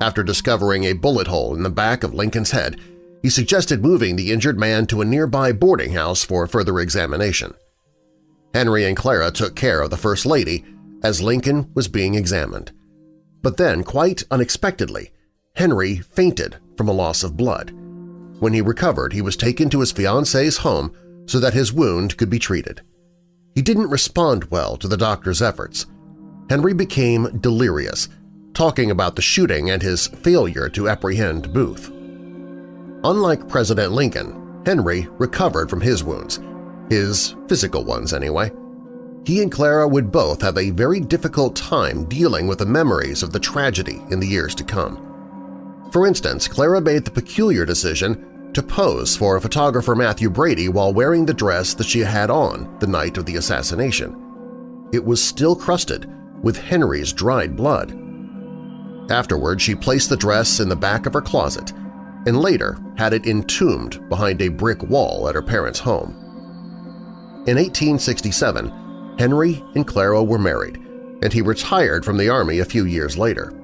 After discovering a bullet hole in the back of Lincoln's head, he suggested moving the injured man to a nearby boarding house for further examination. Henry and Clara took care of the First Lady as Lincoln was being examined. But then, quite unexpectedly, Henry fainted from a loss of blood. When he recovered, he was taken to his fiancée's home so that his wound could be treated. He didn't respond well to the doctor's efforts. Henry became delirious, talking about the shooting and his failure to apprehend Booth. Unlike President Lincoln, Henry recovered from his wounds, his physical ones anyway. He and Clara would both have a very difficult time dealing with the memories of the tragedy in the years to come. For instance, Clara made the peculiar decision to pose for photographer Mathew Brady while wearing the dress that she had on the night of the assassination. It was still crusted with Henry's dried blood. Afterward, she placed the dress in the back of her closet and later had it entombed behind a brick wall at her parents' home. In 1867, Henry and Clara were married, and he retired from the Army a few years later.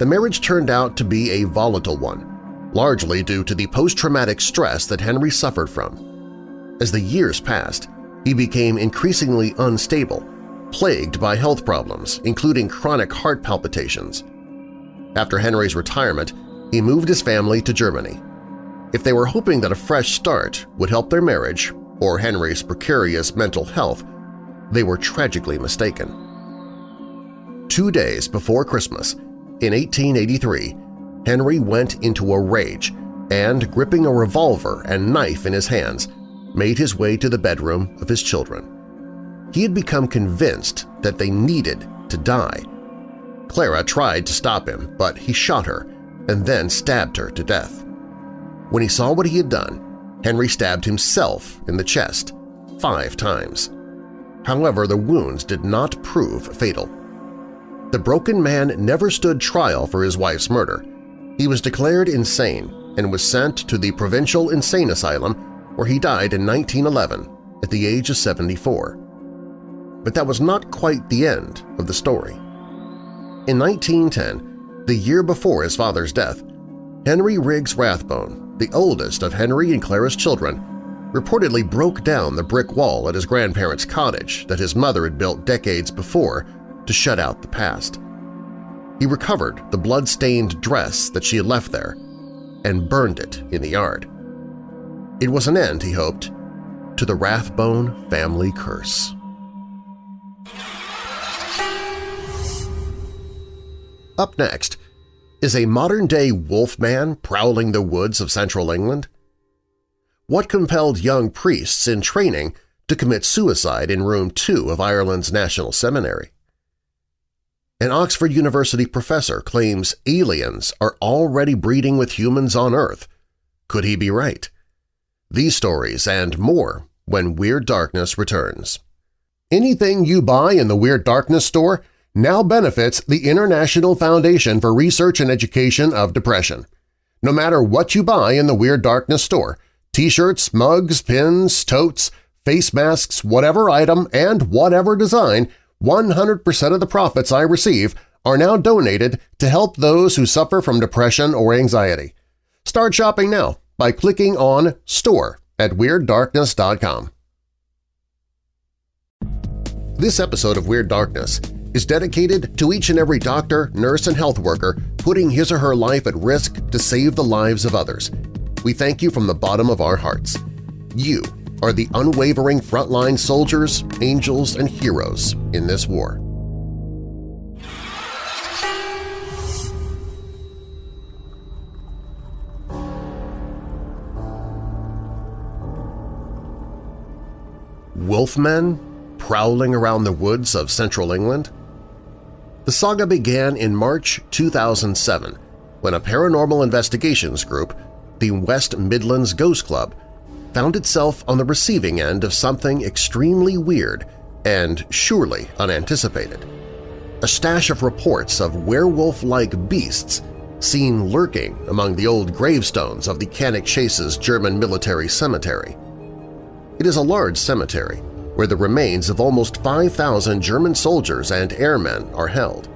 The marriage turned out to be a volatile one, largely due to the post-traumatic stress that Henry suffered from. As the years passed, he became increasingly unstable, plagued by health problems, including chronic heart palpitations. After Henry's retirement, he moved his family to Germany. If they were hoping that a fresh start would help their marriage or Henry's precarious mental health, they were tragically mistaken. Two days before Christmas, in 1883, Henry went into a rage and, gripping a revolver and knife in his hands, made his way to the bedroom of his children. He had become convinced that they needed to die. Clara tried to stop him, but he shot her and then stabbed her to death. When he saw what he had done, Henry stabbed himself in the chest five times. However, the wounds did not prove fatal. The broken man never stood trial for his wife's murder. He was declared insane and was sent to the Provincial Insane Asylum where he died in 1911 at the age of 74. But that was not quite the end of the story. In 1910, the year before his father's death, Henry Riggs Rathbone, the oldest of Henry and Clara's children, reportedly broke down the brick wall at his grandparents' cottage that his mother had built decades before to shut out the past. He recovered the blood-stained dress that she had left there and burned it in the yard. It was an end, he hoped, to the Rathbone family curse. Up next, is a modern-day wolfman prowling the woods of central England? What compelled young priests in training to commit suicide in Room 2 of Ireland's National Seminary? An Oxford University professor claims aliens are already breeding with humans on Earth. Could he be right? These stories and more when Weird Darkness returns. Anything you buy in the Weird Darkness store now benefits the International Foundation for Research and Education of Depression. No matter what you buy in the Weird Darkness store, T-shirts, mugs, pins, totes, face masks, whatever item, and whatever design, 100% of the profits I receive are now donated to help those who suffer from depression or anxiety. Start shopping now by clicking on Store at WeirdDarkness.com. This episode of Weird Darkness is dedicated to each and every doctor, nurse, and health worker putting his or her life at risk to save the lives of others – we thank you from the bottom of our hearts. You are the unwavering frontline soldiers, angels, and heroes in this war. Wolfmen prowling around the woods of central England? The saga began in March 2007 when a paranormal investigations group the West Midlands Ghost Club found itself on the receiving end of something extremely weird and surely unanticipated. A stash of reports of werewolf-like beasts seen lurking among the old gravestones of the Cannock Chase's German military cemetery. It is a large cemetery where the remains of almost 5,000 German soldiers and airmen are held.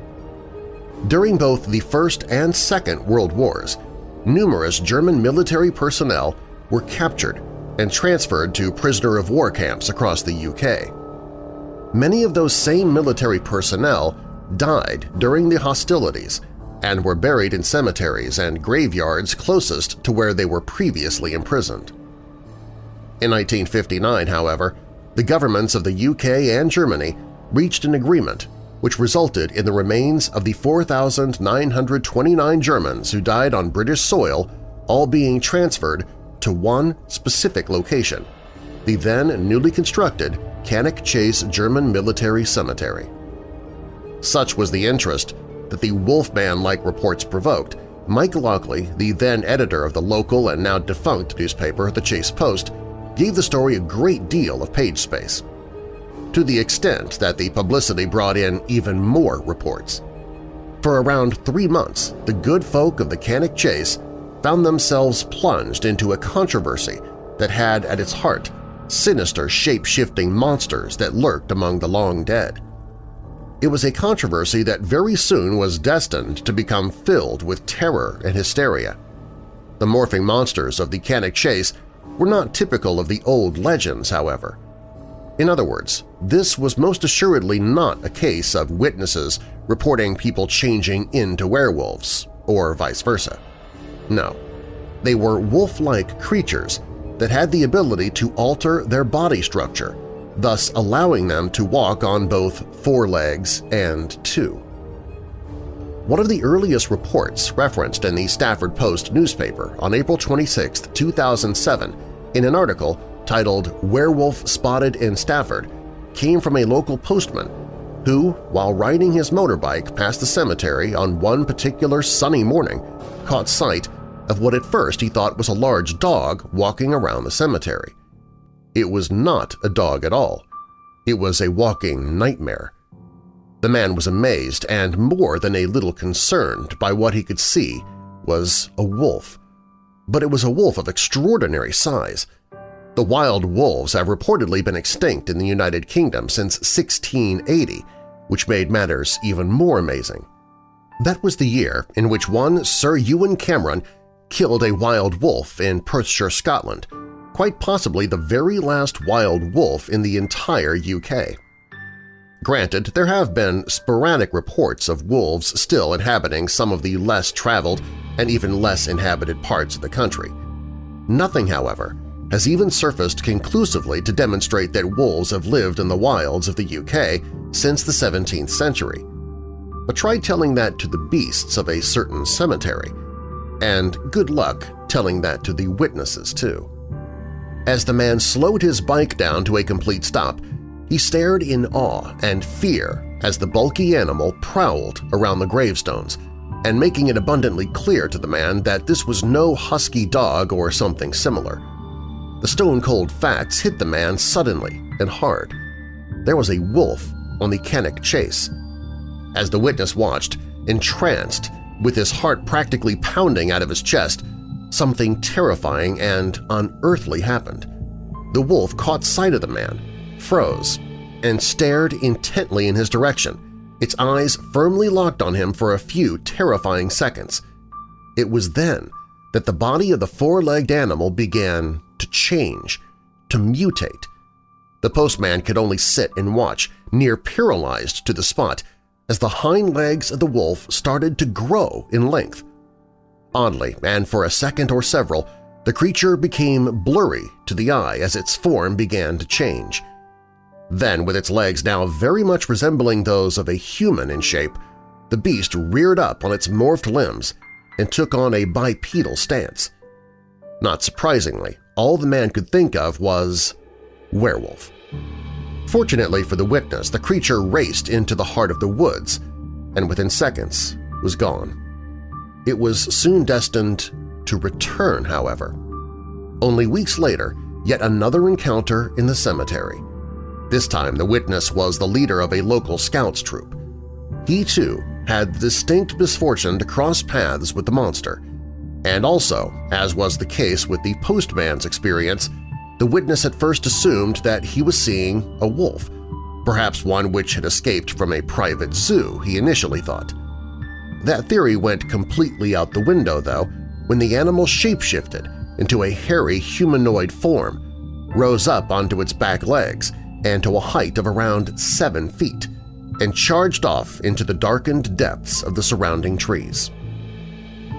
During both the First and Second World Wars, numerous German military personnel were captured and transferred to prisoner-of-war camps across the UK. Many of those same military personnel died during the hostilities and were buried in cemeteries and graveyards closest to where they were previously imprisoned. In 1959, however, the governments of the UK and Germany reached an agreement which resulted in the remains of the 4,929 Germans who died on British soil all being transferred to one specific location, the then newly constructed Cannock Chase German Military Cemetery. Such was the interest that the Wolfman-like reports provoked, Mike Lockley, the then editor of the local and now defunct newspaper The Chase Post, gave the story a great deal of page space to the extent that the publicity brought in even more reports. For around three months, the good folk of the Cannock Chase found themselves plunged into a controversy that had at its heart sinister shape-shifting monsters that lurked among the long dead. It was a controversy that very soon was destined to become filled with terror and hysteria. The morphing monsters of the Cannock Chase were not typical of the old legends, however. In other words, this was most assuredly not a case of witnesses reporting people changing into werewolves, or vice versa. No, they were wolf-like creatures that had the ability to alter their body structure, thus allowing them to walk on both four legs and two. One of the earliest reports referenced in the Stafford Post newspaper on April 26, 2007, in an article titled Werewolf Spotted in Stafford came from a local postman who, while riding his motorbike past the cemetery on one particular sunny morning, caught sight of what at first he thought was a large dog walking around the cemetery. It was not a dog at all. It was a walking nightmare. The man was amazed and more than a little concerned by what he could see was a wolf. But it was a wolf of extraordinary size. The wild wolves have reportedly been extinct in the United Kingdom since 1680, which made matters even more amazing. That was the year in which one Sir Ewan Cameron killed a wild wolf in Perthshire, Scotland, quite possibly the very last wild wolf in the entire UK. Granted, there have been sporadic reports of wolves still inhabiting some of the less traveled and even less inhabited parts of the country. Nothing, however, has even surfaced conclusively to demonstrate that wolves have lived in the wilds of the UK since the 17th century. But try telling that to the beasts of a certain cemetery, and good luck telling that to the witnesses, too. As the man slowed his bike down to a complete stop, he stared in awe and fear as the bulky animal prowled around the gravestones, and making it abundantly clear to the man that this was no husky dog or something similar. The stone-cold facts hit the man suddenly and hard. There was a wolf on the Cannock Chase. As the witness watched, entranced, with his heart practically pounding out of his chest, something terrifying and unearthly happened. The wolf caught sight of the man, froze, and stared intently in his direction, its eyes firmly locked on him for a few terrifying seconds. It was then that the body of the four-legged animal began to change, to mutate. The postman could only sit and watch, near paralyzed to the spot, as the hind legs of the wolf started to grow in length. Oddly, and for a second or several, the creature became blurry to the eye as its form began to change. Then, with its legs now very much resembling those of a human in shape, the beast reared up on its morphed limbs and took on a bipedal stance. Not surprisingly, all the man could think of was werewolf. Fortunately for the witness, the creature raced into the heart of the woods and within seconds was gone. It was soon destined to return, however. Only weeks later, yet another encounter in the cemetery. This time the witness was the leader of a local scouts troop. He, too, had the distinct misfortune to cross paths with the monster, and also, as was the case with the postman's experience, the witness at first assumed that he was seeing a wolf, perhaps one which had escaped from a private zoo, he initially thought. That theory went completely out the window, though, when the animal shapeshifted into a hairy humanoid form, rose up onto its back legs and to a height of around seven feet, and charged off into the darkened depths of the surrounding trees.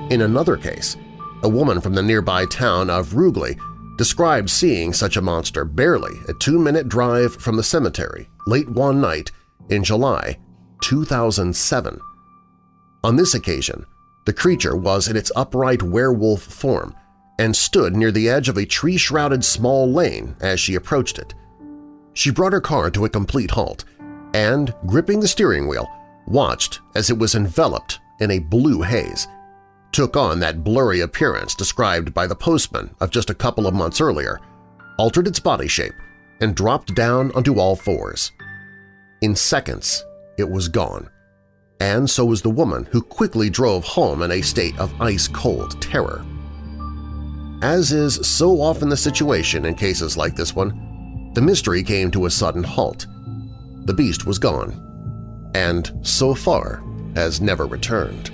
In another case, a woman from the nearby town of Rugeley described seeing such a monster barely a two-minute drive from the cemetery late one night in July 2007. On this occasion, the creature was in its upright werewolf form and stood near the edge of a tree-shrouded small lane as she approached it. She brought her car to a complete halt and, gripping the steering wheel, watched as it was enveloped in a blue haze took on that blurry appearance described by the postman of just a couple of months earlier, altered its body shape, and dropped down onto all fours. In seconds, it was gone, and so was the woman who quickly drove home in a state of ice-cold terror. As is so often the situation in cases like this one, the mystery came to a sudden halt. The beast was gone, and so far has never returned.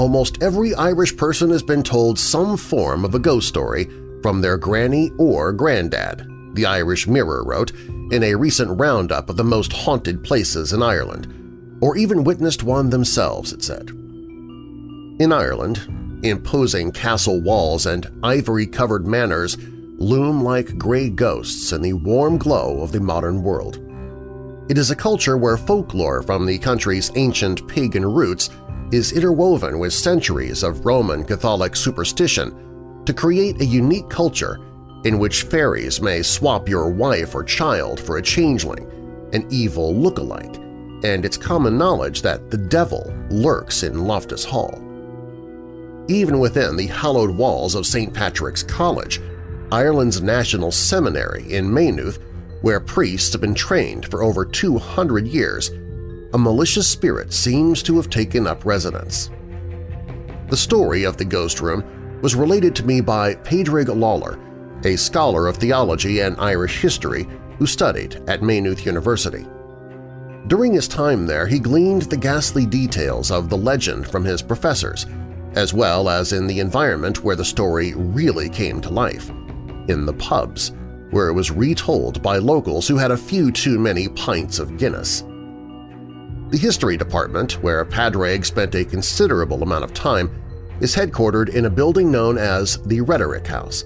Almost every Irish person has been told some form of a ghost story from their granny or granddad, the Irish Mirror wrote in a recent roundup of the most haunted places in Ireland, or even witnessed one themselves, it said. In Ireland, imposing castle walls and ivory-covered manors loom like gray ghosts in the warm glow of the modern world. It is a culture where folklore from the country's ancient pagan roots is interwoven with centuries of Roman Catholic superstition to create a unique culture in which fairies may swap your wife or child for a changeling, an evil look-alike, and it's common knowledge that the devil lurks in Loftus Hall. Even within the hallowed walls of St. Patrick's College, Ireland's National Seminary in Maynooth, where priests have been trained for over 200 years, a malicious spirit seems to have taken up residence. The story of the ghost room was related to me by Padraig Lawler, a scholar of theology and Irish history who studied at Maynooth University. During his time there, he gleaned the ghastly details of the legend from his professors, as well as in the environment where the story really came to life, in the pubs, where it was retold by locals who had a few too many pints of Guinness. The History Department, where Padraig spent a considerable amount of time, is headquartered in a building known as the Rhetoric House.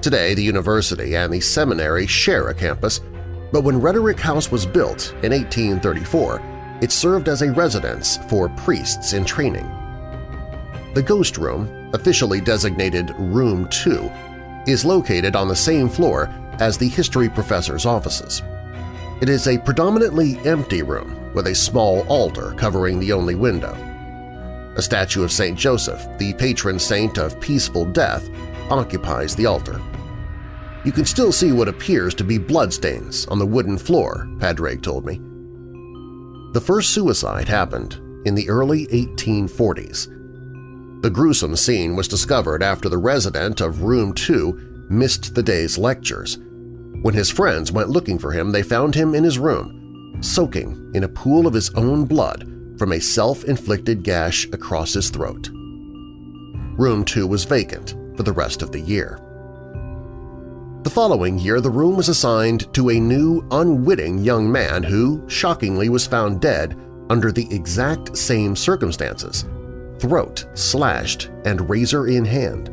Today, the university and the seminary share a campus, but when Rhetoric House was built in 1834, it served as a residence for priests in training. The Ghost Room, officially designated Room 2, is located on the same floor as the history professor's offices. It is a predominantly empty room with a small altar covering the only window. A statue of St. Joseph, the patron saint of peaceful death, occupies the altar. You can still see what appears to be bloodstains on the wooden floor, Padraig told me. The first suicide happened in the early 1840s. The gruesome scene was discovered after the resident of Room 2 missed the day's lectures. When his friends went looking for him, they found him in his room, soaking in a pool of his own blood from a self-inflicted gash across his throat. Room 2 was vacant for the rest of the year. The following year, the room was assigned to a new, unwitting young man who, shockingly, was found dead under the exact same circumstances – throat slashed and razor in hand.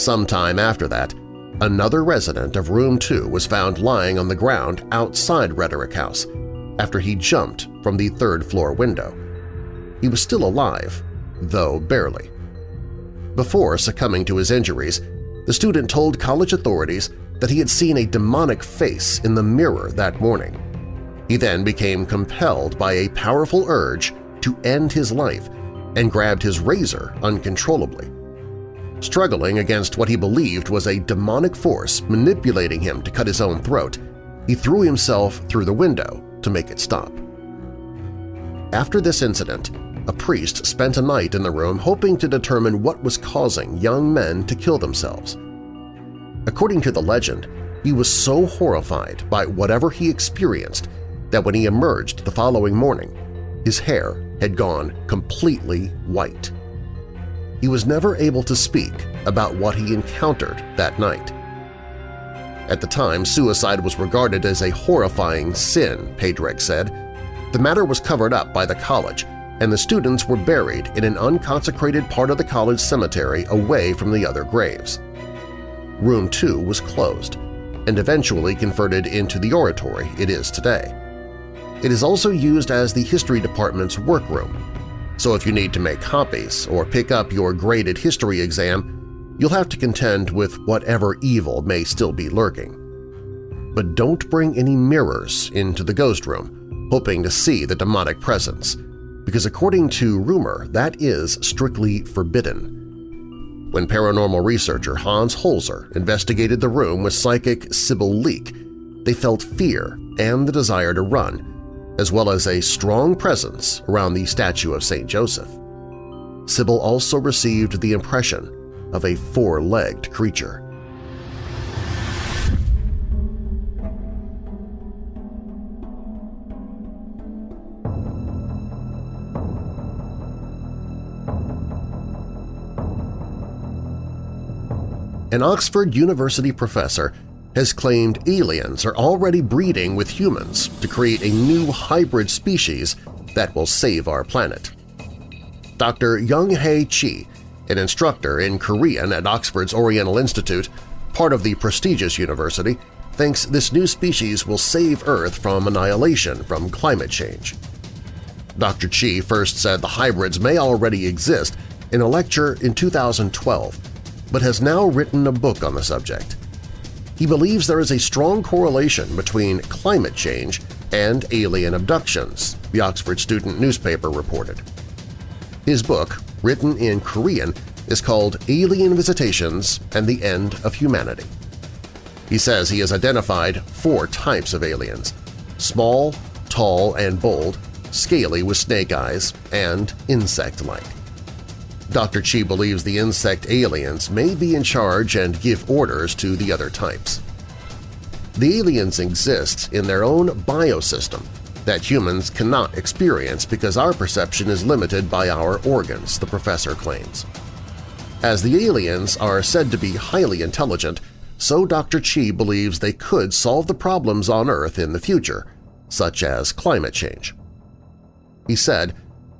Sometime after that, another resident of Room 2 was found lying on the ground outside Rhetoric House after he jumped from the third-floor window. He was still alive, though barely. Before succumbing to his injuries, the student told college authorities that he had seen a demonic face in the mirror that morning. He then became compelled by a powerful urge to end his life and grabbed his razor uncontrollably. Struggling against what he believed was a demonic force manipulating him to cut his own throat, he threw himself through the window to make it stop. After this incident, a priest spent a night in the room hoping to determine what was causing young men to kill themselves. According to the legend, he was so horrified by whatever he experienced that when he emerged the following morning, his hair had gone completely white. He was never able to speak about what he encountered that night. At the time, suicide was regarded as a horrifying sin, Padraig said. The matter was covered up by the college, and the students were buried in an unconsecrated part of the college cemetery away from the other graves. Room 2 was closed and eventually converted into the oratory it is today. It is also used as the History Department's workroom, so if you need to make copies or pick up your graded history exam, you'll have to contend with whatever evil may still be lurking. But don't bring any mirrors into the ghost room, hoping to see the demonic presence, because according to rumor, that is strictly forbidden. When paranormal researcher Hans Holzer investigated the room with psychic Sybil Leek, they felt fear and the desire to run, as well as a strong presence around the statue of St. Joseph. Sybil also received the impression of a four-legged creature. An Oxford University professor has claimed aliens are already breeding with humans to create a new hybrid species that will save our planet. Dr. Young-Hae Chi, an instructor in Korean at Oxford's Oriental Institute, part of the prestigious university, thinks this new species will save Earth from annihilation from climate change. Dr. Chi first said the hybrids may already exist in a lecture in 2012, but has now written a book on the subject. He believes there is a strong correlation between climate change and alien abductions, the Oxford student newspaper reported. His book, written in Korean, is called Alien Visitations and the End of Humanity. He says he has identified four types of aliens – small, tall, and bold, scaly with snake eyes, and insect-like. Dr. Chi believes the insect aliens may be in charge and give orders to the other types. The aliens exist in their own biosystem that humans cannot experience because our perception is limited by our organs, the professor claims. As the aliens are said to be highly intelligent, so Dr. Chi believes they could solve the problems on Earth in the future, such as climate change. He said,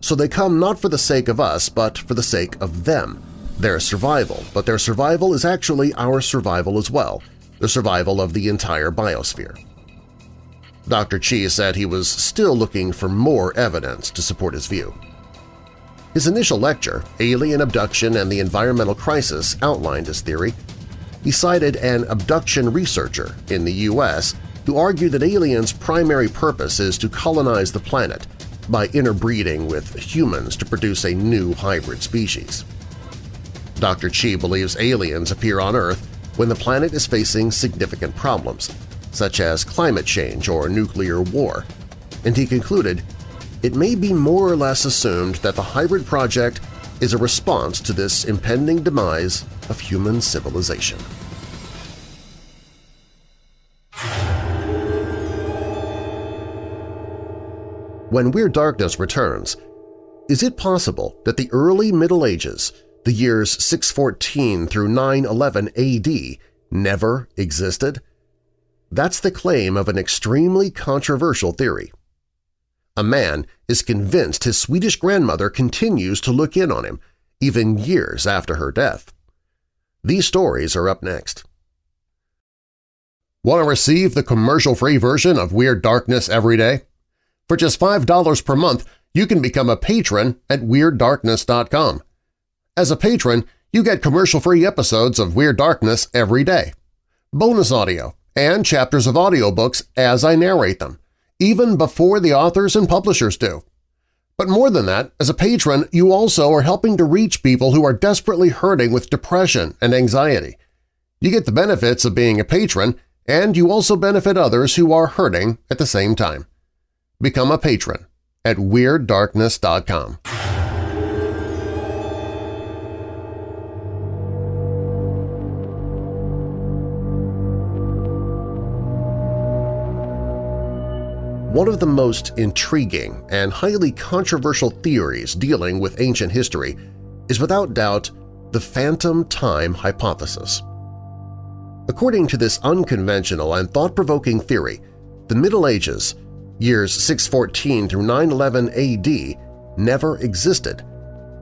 so they come not for the sake of us but for the sake of them, their survival, but their survival is actually our survival as well, the survival of the entire biosphere. Dr. Chi said he was still looking for more evidence to support his view. His initial lecture, Alien Abduction and the Environmental Crisis, outlined his theory. He cited an abduction researcher in the U.S. who argued that aliens' primary purpose is to colonize the planet by interbreeding with humans to produce a new hybrid species. Dr. Chi believes aliens appear on Earth when the planet is facing significant problems, such as climate change or nuclear war, and he concluded, it may be more or less assumed that the hybrid project is a response to this impending demise of human civilization. When Weird Darkness returns, is it possible that the early Middle Ages, the years 614 through 911 AD, never existed? That's the claim of an extremely controversial theory. A man is convinced his Swedish grandmother continues to look in on him, even years after her death. These stories are up next. Want to receive the commercial-free version of Weird Darkness every day? For just $5 per month, you can become a patron at WeirdDarkness.com. As a patron, you get commercial-free episodes of Weird Darkness every day, bonus audio, and chapters of audiobooks as I narrate them, even before the authors and publishers do. But more than that, as a patron, you also are helping to reach people who are desperately hurting with depression and anxiety. You get the benefits of being a patron, and you also benefit others who are hurting at the same time. Become a patron at WeirdDarkness.com. One of the most intriguing and highly controversial theories dealing with ancient history is without doubt the phantom time hypothesis. According to this unconventional and thought-provoking theory, the Middle Ages years 614 through 911 AD, never existed.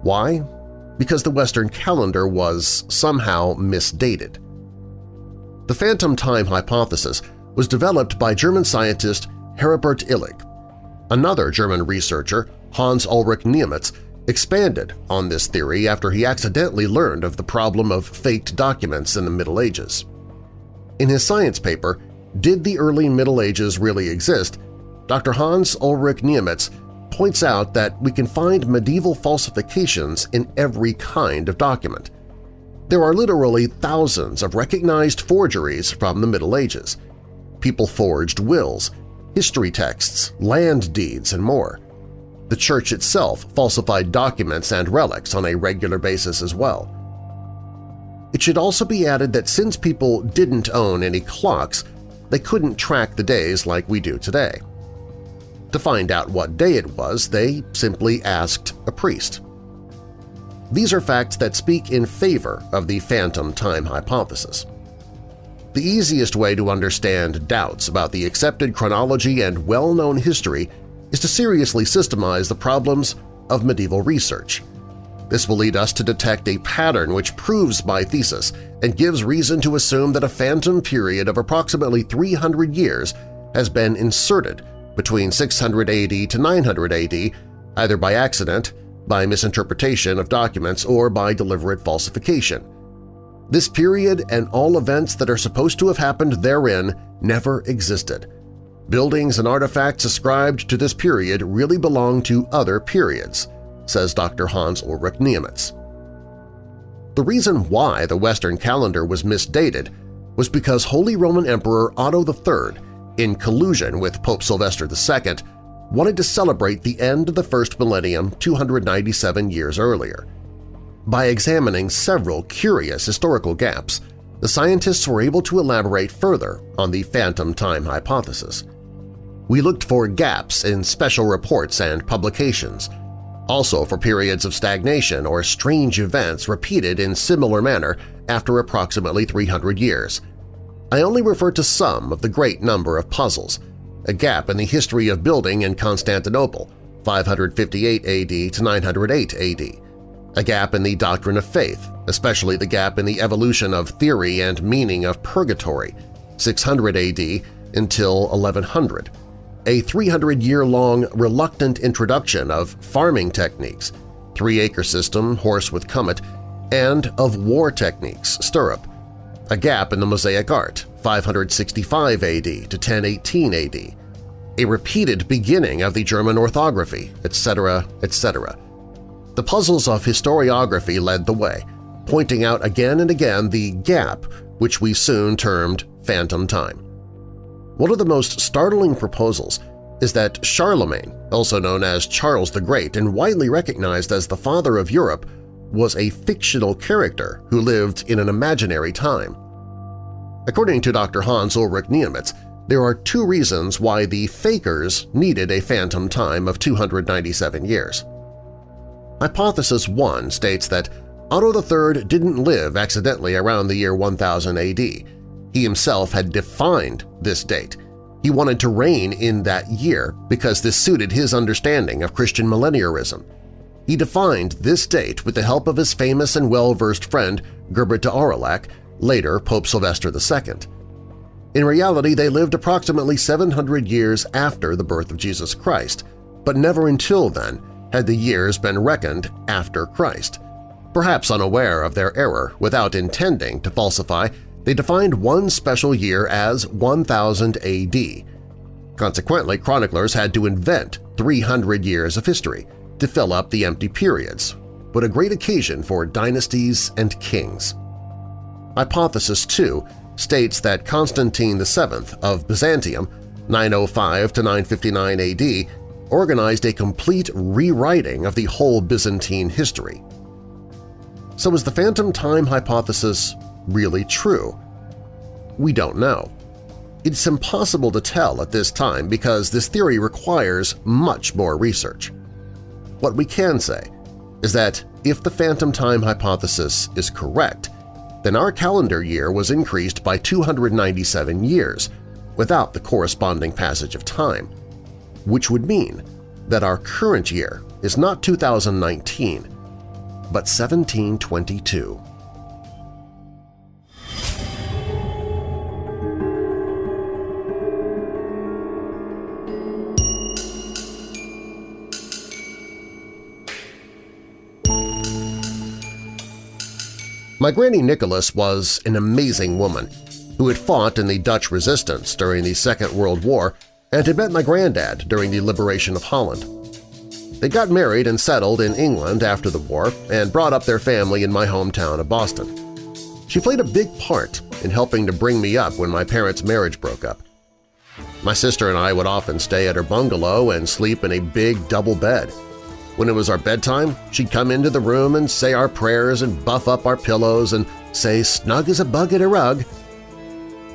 Why? Because the Western calendar was somehow misdated. The phantom time hypothesis was developed by German scientist Heribert Illig. Another German researcher, Hans Ulrich Niemitz, expanded on this theory after he accidentally learned of the problem of faked documents in the Middle Ages. In his science paper, Did the Early Middle Ages Really Exist?, Dr. Hans Ulrich Niemitz points out that we can find medieval falsifications in every kind of document. There are literally thousands of recognized forgeries from the Middle Ages. People forged wills, history texts, land deeds, and more. The Church itself falsified documents and relics on a regular basis as well. It should also be added that since people didn't own any clocks, they couldn't track the days like we do today. To find out what day it was, they simply asked a priest. These are facts that speak in favor of the phantom time hypothesis. The easiest way to understand doubts about the accepted chronology and well-known history is to seriously systemize the problems of medieval research. This will lead us to detect a pattern which proves my thesis and gives reason to assume that a phantom period of approximately 300 years has been inserted between 600 AD to 900 AD, either by accident, by misinterpretation of documents, or by deliberate falsification. This period and all events that are supposed to have happened therein never existed. Buildings and artifacts ascribed to this period really belong to other periods, says Dr. Hans Ulrich Niemitz. The reason why the Western calendar was misdated was because Holy Roman Emperor Otto III in collusion with Pope Sylvester II, wanted to celebrate the end of the first millennium 297 years earlier. By examining several curious historical gaps, the scientists were able to elaborate further on the phantom time hypothesis. We looked for gaps in special reports and publications, also for periods of stagnation or strange events repeated in similar manner after approximately 300 years – I only refer to some of the great number of puzzles, a gap in the history of building in Constantinople, 558 AD to 908 AD, a gap in the doctrine of faith, especially the gap in the evolution of theory and meaning of purgatory, 600 AD until 1100, a 300-year-long reluctant introduction of farming techniques, three-acre system, horse with comet, and of war techniques, stirrup, a gap in the Mosaic art, 565 AD to 1018 AD, a repeated beginning of the German orthography, etc., etc. The puzzles of historiography led the way, pointing out again and again the gap which we soon termed phantom time. One of the most startling proposals is that Charlemagne, also known as Charles the Great and widely recognized as the father of Europe, was a fictional character who lived in an imaginary time. According to Dr. Hans Ulrich Niemitz, there are two reasons why the Fakers needed a phantom time of 297 years. Hypothesis 1 states that Otto III didn't live accidentally around the year 1000 AD. He himself had defined this date. He wanted to reign in that year because this suited his understanding of Christian millenniarism. He defined this date with the help of his famous and well-versed friend Gerbert de Aurillac later Pope Sylvester II. In reality, they lived approximately 700 years after the birth of Jesus Christ, but never until then had the years been reckoned after Christ. Perhaps unaware of their error, without intending to falsify, they defined one special year as 1000 AD. Consequently, chroniclers had to invent 300 years of history to fill up the empty periods, but a great occasion for dynasties and kings. Hypothesis 2 states that Constantine VII of Byzantium 905 to 959 AD organized a complete rewriting of the whole Byzantine history. So is the phantom time hypothesis really true? We don't know. It's impossible to tell at this time because this theory requires much more research. What we can say is that if the phantom time hypothesis is correct, then our calendar year was increased by 297 years without the corresponding passage of time, which would mean that our current year is not 2019, but 1722. My Granny Nicholas was an amazing woman who had fought in the Dutch resistance during the Second World War and had met my granddad during the liberation of Holland. They got married and settled in England after the war and brought up their family in my hometown of Boston. She played a big part in helping to bring me up when my parents' marriage broke up. My sister and I would often stay at her bungalow and sleep in a big double bed. When it was our bedtime, she'd come into the room and say our prayers and buff up our pillows and say snug as a bug in a rug.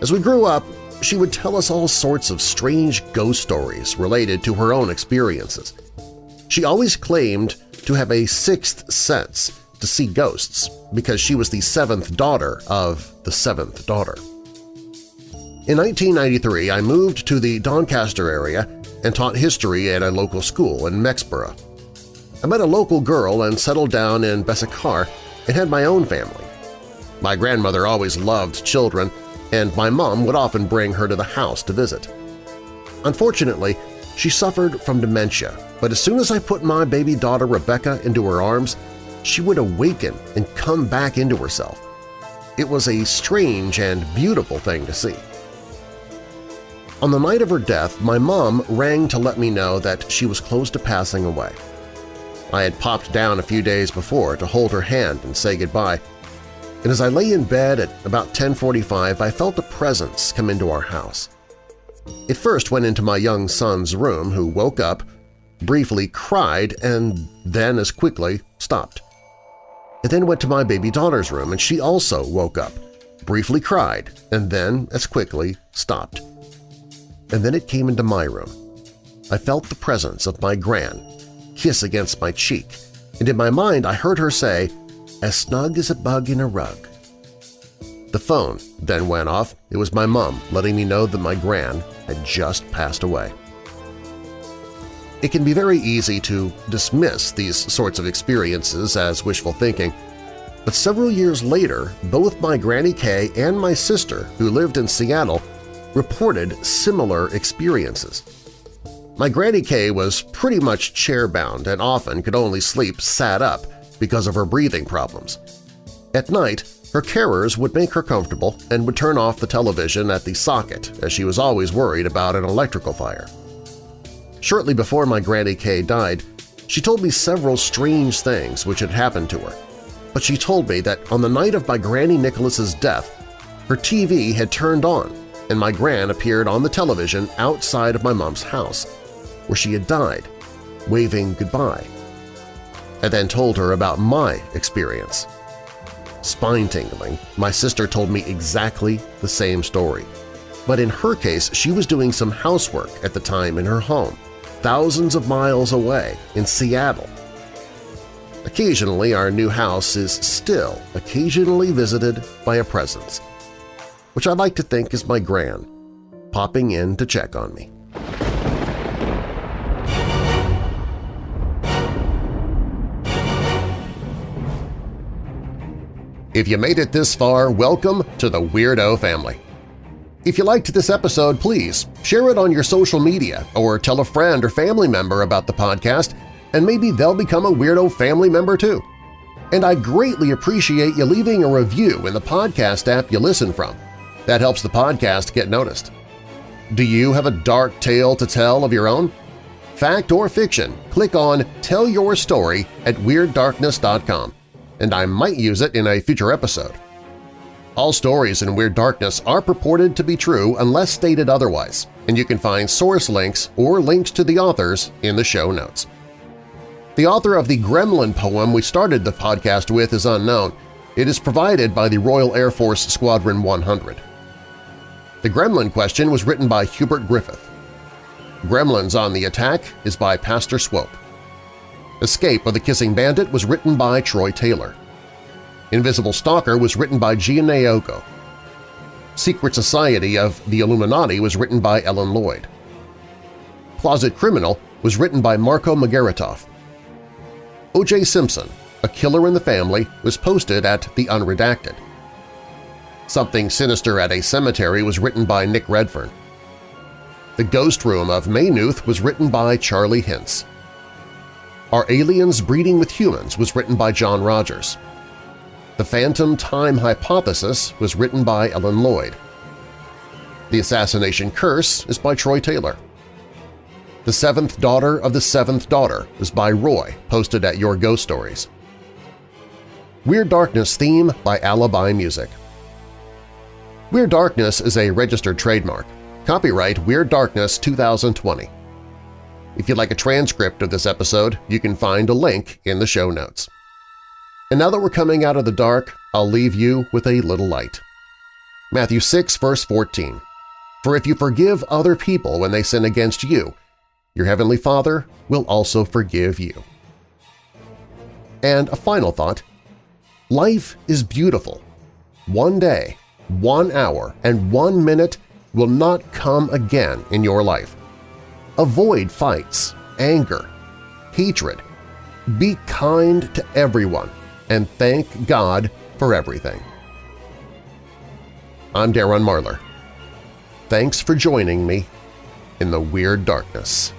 As we grew up, she would tell us all sorts of strange ghost stories related to her own experiences. She always claimed to have a sixth sense to see ghosts because she was the seventh daughter of the seventh daughter. In 1993, I moved to the Doncaster area and taught history at a local school in Mexborough. I met a local girl and settled down in Bessacarr and had my own family. My grandmother always loved children, and my mom would often bring her to the house to visit. Unfortunately, she suffered from dementia, but as soon as I put my baby daughter Rebecca into her arms, she would awaken and come back into herself. It was a strange and beautiful thing to see. On the night of her death, my mom rang to let me know that she was close to passing away. I had popped down a few days before to hold her hand and say goodbye, and as I lay in bed at about 10.45 I felt a presence come into our house. It first went into my young son's room, who woke up, briefly cried, and then as quickly stopped. It then went to my baby daughter's room, and she also woke up, briefly cried, and then as quickly stopped. And then it came into my room. I felt the presence of my gran kiss against my cheek, and in my mind I heard her say, as snug as a bug in a rug. The phone then went off. It was my mom letting me know that my gran had just passed away. It can be very easy to dismiss these sorts of experiences as wishful thinking, but several years later, both my Granny Kay and my sister, who lived in Seattle, reported similar experiences. My Granny Kay was pretty much chair-bound and often could only sleep sat up because of her breathing problems. At night, her carers would make her comfortable and would turn off the television at the socket as she was always worried about an electrical fire. Shortly before my Granny Kay died, she told me several strange things which had happened to her, but she told me that on the night of my Granny Nicholas's death, her TV had turned on and my gran appeared on the television outside of my mom's house, where she had died, waving goodbye. I then told her about my experience. Spine-tingling, my sister told me exactly the same story. But in her case, she was doing some housework at the time in her home, thousands of miles away in Seattle. Occasionally, our new house is still occasionally visited by a presence, which I like to think is my gran, popping in to check on me. If you made it this far, welcome to the Weirdo family. If you liked this episode, please share it on your social media or tell a friend or family member about the podcast and maybe they'll become a Weirdo family member too. And I greatly appreciate you leaving a review in the podcast app you listen from. That helps the podcast get noticed. Do you have a dark tale to tell of your own? Fact or fiction, click on Tell Your Story at WeirdDarkness.com and I might use it in a future episode. All stories in Weird Darkness are purported to be true unless stated otherwise, and you can find source links or links to the authors in the show notes. The author of the Gremlin poem we started the podcast with is unknown. It is provided by the Royal Air Force Squadron 100. The Gremlin question was written by Hubert Griffith. Gremlins on the Attack is by Pastor Swope. Escape of the Kissing Bandit was written by Troy Taylor. Invisible Stalker was written by Gian Naoko. Secret Society of the Illuminati was written by Ellen Lloyd. Closet Criminal was written by Marco Margaritoff. O.J. Simpson, A Killer in the Family, was posted at The Unredacted. Something Sinister at a Cemetery was written by Nick Redfern. The Ghost Room of Maynooth was written by Charlie Hintz. Are Aliens Breeding with Humans was written by John Rogers. The Phantom Time Hypothesis was written by Ellen Lloyd. The Assassination Curse is by Troy Taylor. The Seventh Daughter of the Seventh Daughter is by Roy, posted at Your Ghost Stories. Weird Darkness theme by Alibi Music. Weird Darkness is a registered trademark. Copyright Weird Darkness 2020. If you'd like a transcript of this episode, you can find a link in the show notes. And now that we're coming out of the dark, I'll leave you with a little light. Matthew 6, verse 14. For if you forgive other people when they sin against you, your heavenly Father will also forgive you. And a final thought. Life is beautiful. One day, one hour, and one minute will not come again in your life. Avoid fights, anger, hatred, be kind to everyone, and thank God for everything. I'm Darren Marlar. Thanks for joining me in the Weird Darkness.